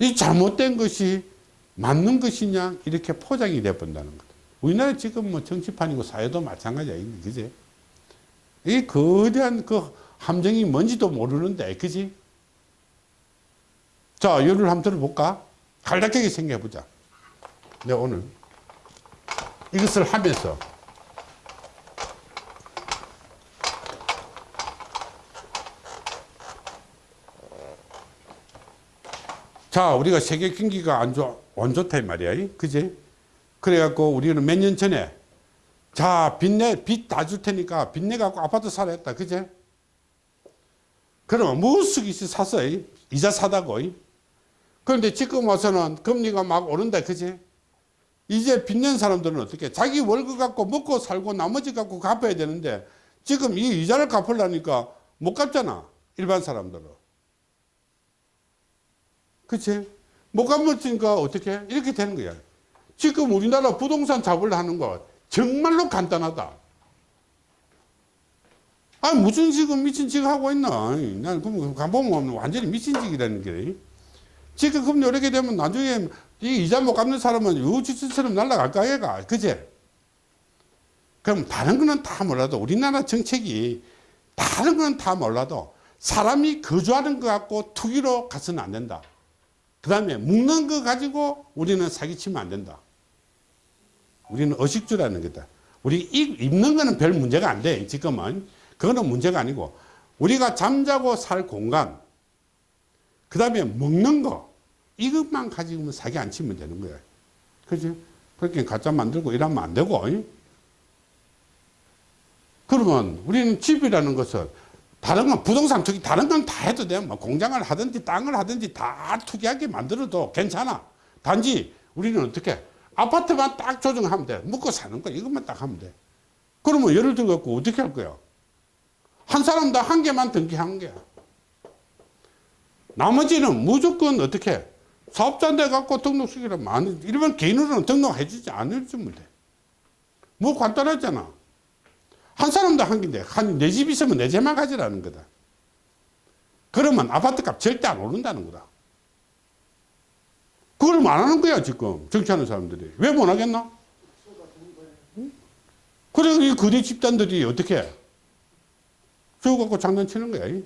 이 잘못된 것이 맞는 것이냐 이렇게 포장이 돼 본다는 거다. 우리나라 지금 뭐 정치판이고 사회도 마찬가지야. 그지? 이 거대한 그 함정이 뭔지도 모르는데, 그지? 자, 예를 한번 들어볼까? 간략하게 생각해보자. 내가 오늘 이것을 하면서 자, 우리가 세계 경기가 안 좋아, 안 좋다, 이 말이야. 그지? 그래갖고 우리는 몇 년 전에 자, 빚내, 빚 다 줄 테니까 빚내 갖고 아파트 사라 했다. 그제? 그러면 무수기 사서 이자 사다고. 그런데 지금 와서는 금리가 막 오른다. 그지? 이제 빚낸 사람들은 어떻게? 자기 월급 갖고 먹고 살고 나머지 갖고 갚아야 되는데 지금 이 이자를 갚으려니까 못 갚잖아. 일반 사람들은. 그치? 못 갚으니까 어떻게? 이렇게 되는 거야. 지금 우리나라 부동산 잡으려 하는 거 정말로 간단하다. 아 무슨 지금 미친 짓 하고 있나? 난 그럼 가보면 완전히 미친 짓이라는 게. 지금 그럼 이렇게 되면 나중에 이 이자 못 갚는 사람은 유지처럼 날아갈까 얘가. 그제? 그럼 다른 거는 다 몰라도 우리나라 정책이 다른 거는 다 몰라도 사람이 거주하는 거 갖고 투기로 가서는 안 된다. 그 다음에 묵는 거 가지고 우리는 사기치면 안 된다. 우리는 의식주라는 거다. 우리 입는 거는 별 문제가 안 돼. 지금은. 그거는 문제가 아니고 우리가 잠자고 살 공간 그 다음에 먹는 거 이것만 가지고 사기 안 치면 되는 거야. 그지? 그렇게 가짜 만들고 이러면 안 되고 그러면 우리는 집이라는 것은 다른 건 부동산 투기 다른 건 다 해도 돼. 뭐 공장을 하든지 땅을 하든지 다 투기하게 만들어도 괜찮아. 단지 우리는 어떻게 아파트만 딱 조정하면 돼. 묵고 사는 거 이것만 딱 하면 돼. 그러면 예를 들어 갖고 어떻게 할 거야? 한 사람당 한 개만 등기한 거야. 나머지는 무조건 어떻게 사업자인데 갖고 등록시키면 안, 이러면 개인으로는 등록해 주지 않을 주면 돼. 뭐 간단하잖아. 한 사람도 한 개인데, 한, 내 집 있으면 내 집만 가지라는 거다. 그러면 아파트 값 절대 안 오른다는 거다. 그걸 안 하는 거야, 지금. 정치하는 사람들이. 왜 못 하겠나? 그래, 이 거대 집단들이 어떻게 저거 갖고 장난치는 거야.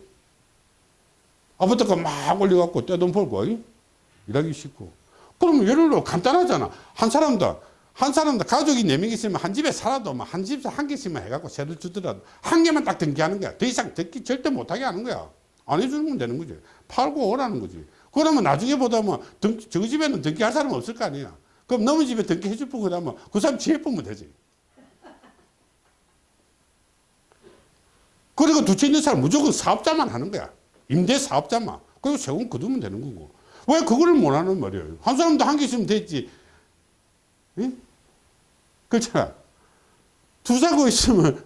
아파트가 막 올려갖고 떼돈 벌고, 일하기 쉽고. 그러면 예를 들어 간단하잖아. 한 사람도, 한 사람도 가족이 네 명 있으면 한 집에 살아도 뭐한 집에 한 개씩만 해갖고 세를 주더라도 한 개만 딱 등기하는 거야. 더 이상 등기 절대 못하게 하는 거야. 안 해주면 되는 거지. 팔고 오라는 거지. 그러면 나중에 보다 뭐, 등, 저 집에는 등기할 사람 없을 거 아니야. 그럼 너무 집에 등기해줄 분 그러면 그 사람 지혜 보면 되지. 그리고 두채 있는 사람 무조건 사업자만 하는 거야. 임대 사업자만. 그리고 세금 거두면 되는 거고. 왜 그거를 못 하는 말이에요? 한 사람도 한 개 있으면 됐지. 응? 그렇잖아. 두 사고 있으면,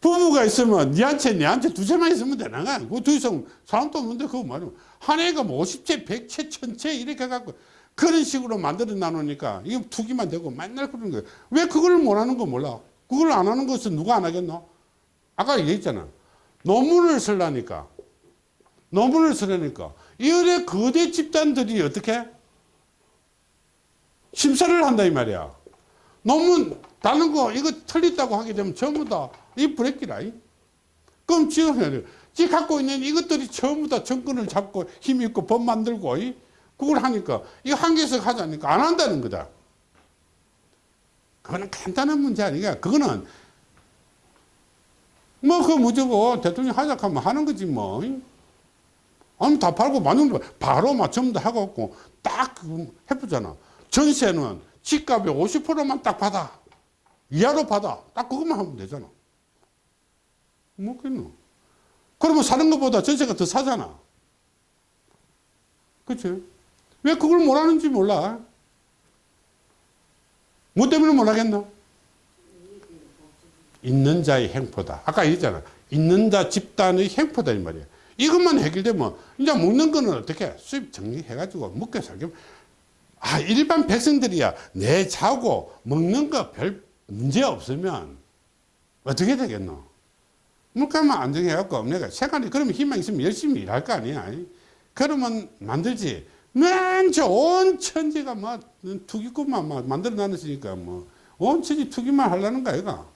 부부가 있으면 니한테, 니한테 두 채만 있으면 되는 거야. 그두 이상 사람도 없는데 그거 말이야. 한 해가 뭐 50채, 100채, 1000채 이렇게 해갖고 그런 식으로 만들어 놔놓으니까 이게 투기만 되고 맨날 그러는 거예요. 왜 그걸 못 하는 거 몰라? 그걸 안 하는 것은 누가 안 하겠노? 아까 얘기했잖아. 논문을 쓰려니까. 논문을 쓰려니까. 이래 거대 집단들이 어떻게? 심사를 한다 이 말이야. 논문 다른 거 이거 틀렸다고 하게 되면 전부 다 이 브레이크라. 지금 지 갖고 있는 이것들이 전부 다 정권을 잡고 힘 있고 법 만들고 그걸 하니까 이거 한 개씩 하자니까 안 한다는 거다. 그거는 간단한 문제 아니야. 그거는 뭐, 그 무조건 대통령 하자 하면 하는 거지, 뭐. 아니, 다 팔고 만원 바로 다 하고 딱그 해보잖아. 전세는 집값의 50%만 딱 받아. 이하로 받아. 딱 그것만 하면 되잖아. 뭐겠노? 그러면 사는 것보다 전세가 더 사잖아. 그치? 왜 그걸 못 하는지 몰라. 뭐 때문에 못 하겠나? 있는 자의 행포다. 아까 얘기했잖아. 있는 자 집단의 행포다 이 말이야. 이것만 해결되면 이제 먹는 거는 어떻게 수입 정리해가지고 먹게 살게. 아 일반 백성들이야 내 자고 먹는 거 별 문제 없으면 어떻게 되겠노? 물가만 안정해갖고 내가 세간이 그러면 희망 있으면 열심히 일할 거 아니야. 그러면 만들지. 맨저 온 천지가 뭐 투기꾼만 막 만들어 놨으니까 뭐 온 천지 투기만 하려는 거야 이가.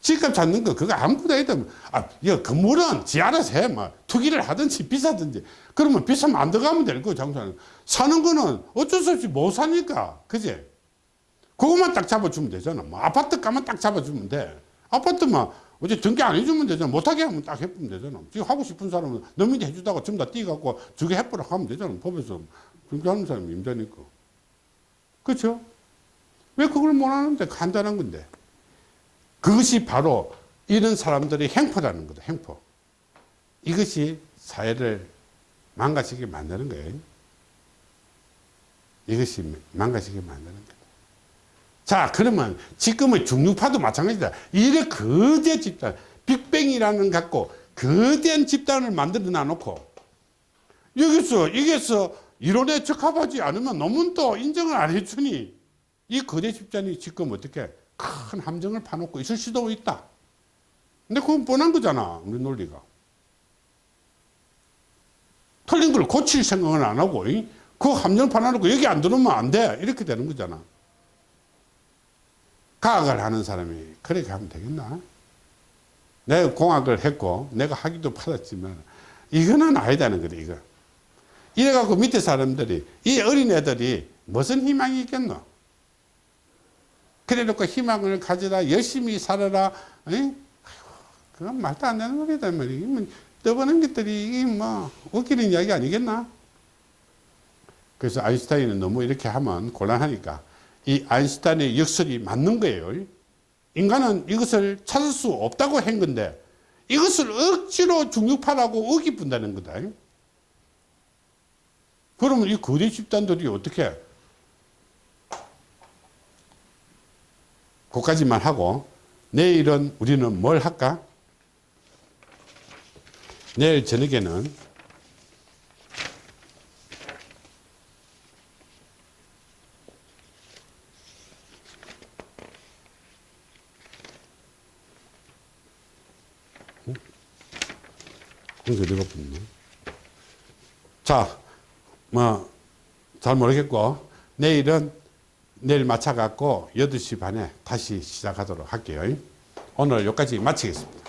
집값 잡는 거 그거 아무것도 아니다. 아, 이거 건물은 지 알아서 해. 뭐 투기를 하든지 비싸든지. 그러면 비싸면 안 들어가면 될 거고 장사는. 사는 거는 어쩔 수 없이 못 사니까. 그지? 그것만 딱 잡아주면 되잖아. 뭐 아파트 가만 딱 잡아주면 돼. 아파트만 어제 등기 안 해주면 되잖아. 못하게 하면 딱 해보면 되잖아. 지금 하고 싶은 사람은 너민이 해주다가 전부 다 띄갖고 저게 해보라 하면 되잖아. 법에서 등기하는 사람이 임자니까. 그렇죠? 왜 그걸 못 하는데 간단한 건데. 그것이 바로 이런 사람들의 행포라는 거다. 행포. 이것이 사회를 망가지게 만드는 거예요. 이것이 망가지게 만드는 거다. 자, 그러면 지금의 중류파도 마찬가지다. 이래 거대 집단, 빅뱅이라는 갖고 거대한 집단을 만들어 놔놓고 여기서, 여기서 이론에 적합하지 않으면 논문도 인정을 안 해주니 이 거대 집단이 지금 어떻게 큰 함정을 파놓고 있을 수도 있다. 근데 그건 뻔한 거잖아, 우리 논리가. 틀린 걸 고칠 생각은 안 하고, 이? 그 함정 파놓고 여기 안 들어오면 안 돼. 이렇게 되는 거잖아. 과학을 하는 사람이 그렇게 하면 되겠나? 내가 공학을 했고, 내가 학위도 받았지만, 이거는 아니다는 거다, 이거. 이래갖고 밑에 사람들이, 이 어린애들이 무슨 희망이 있겠노? 그래 놓고 희망을 가져라, 열심히 살아라, 에? 그건 말도 안 되는 소리다, 말이야. 떠보는 것들이, 뭐, 웃기는 이야기 아니겠나? 그래서 아인슈타인은 너무 이렇게 하면 곤란하니까, 이 아인슈타인의 역설이 맞는 거예요. 인간은 이것을 찾을 수 없다고 한 건데, 이것을 억지로 중력파라고 어기 분다는 거다. 그러면 이 거대 집단들이 어떻게 그까지만 하고 내일은 우리는 뭘 할까? 내일 저녁에는 공수 어디가 붙네. 자, 뭐, 잘 모르겠고, 내일은 내일 맞춰갖고 8시 반에 다시 시작하도록 할게요. 오늘 여기까지 마치겠습니다.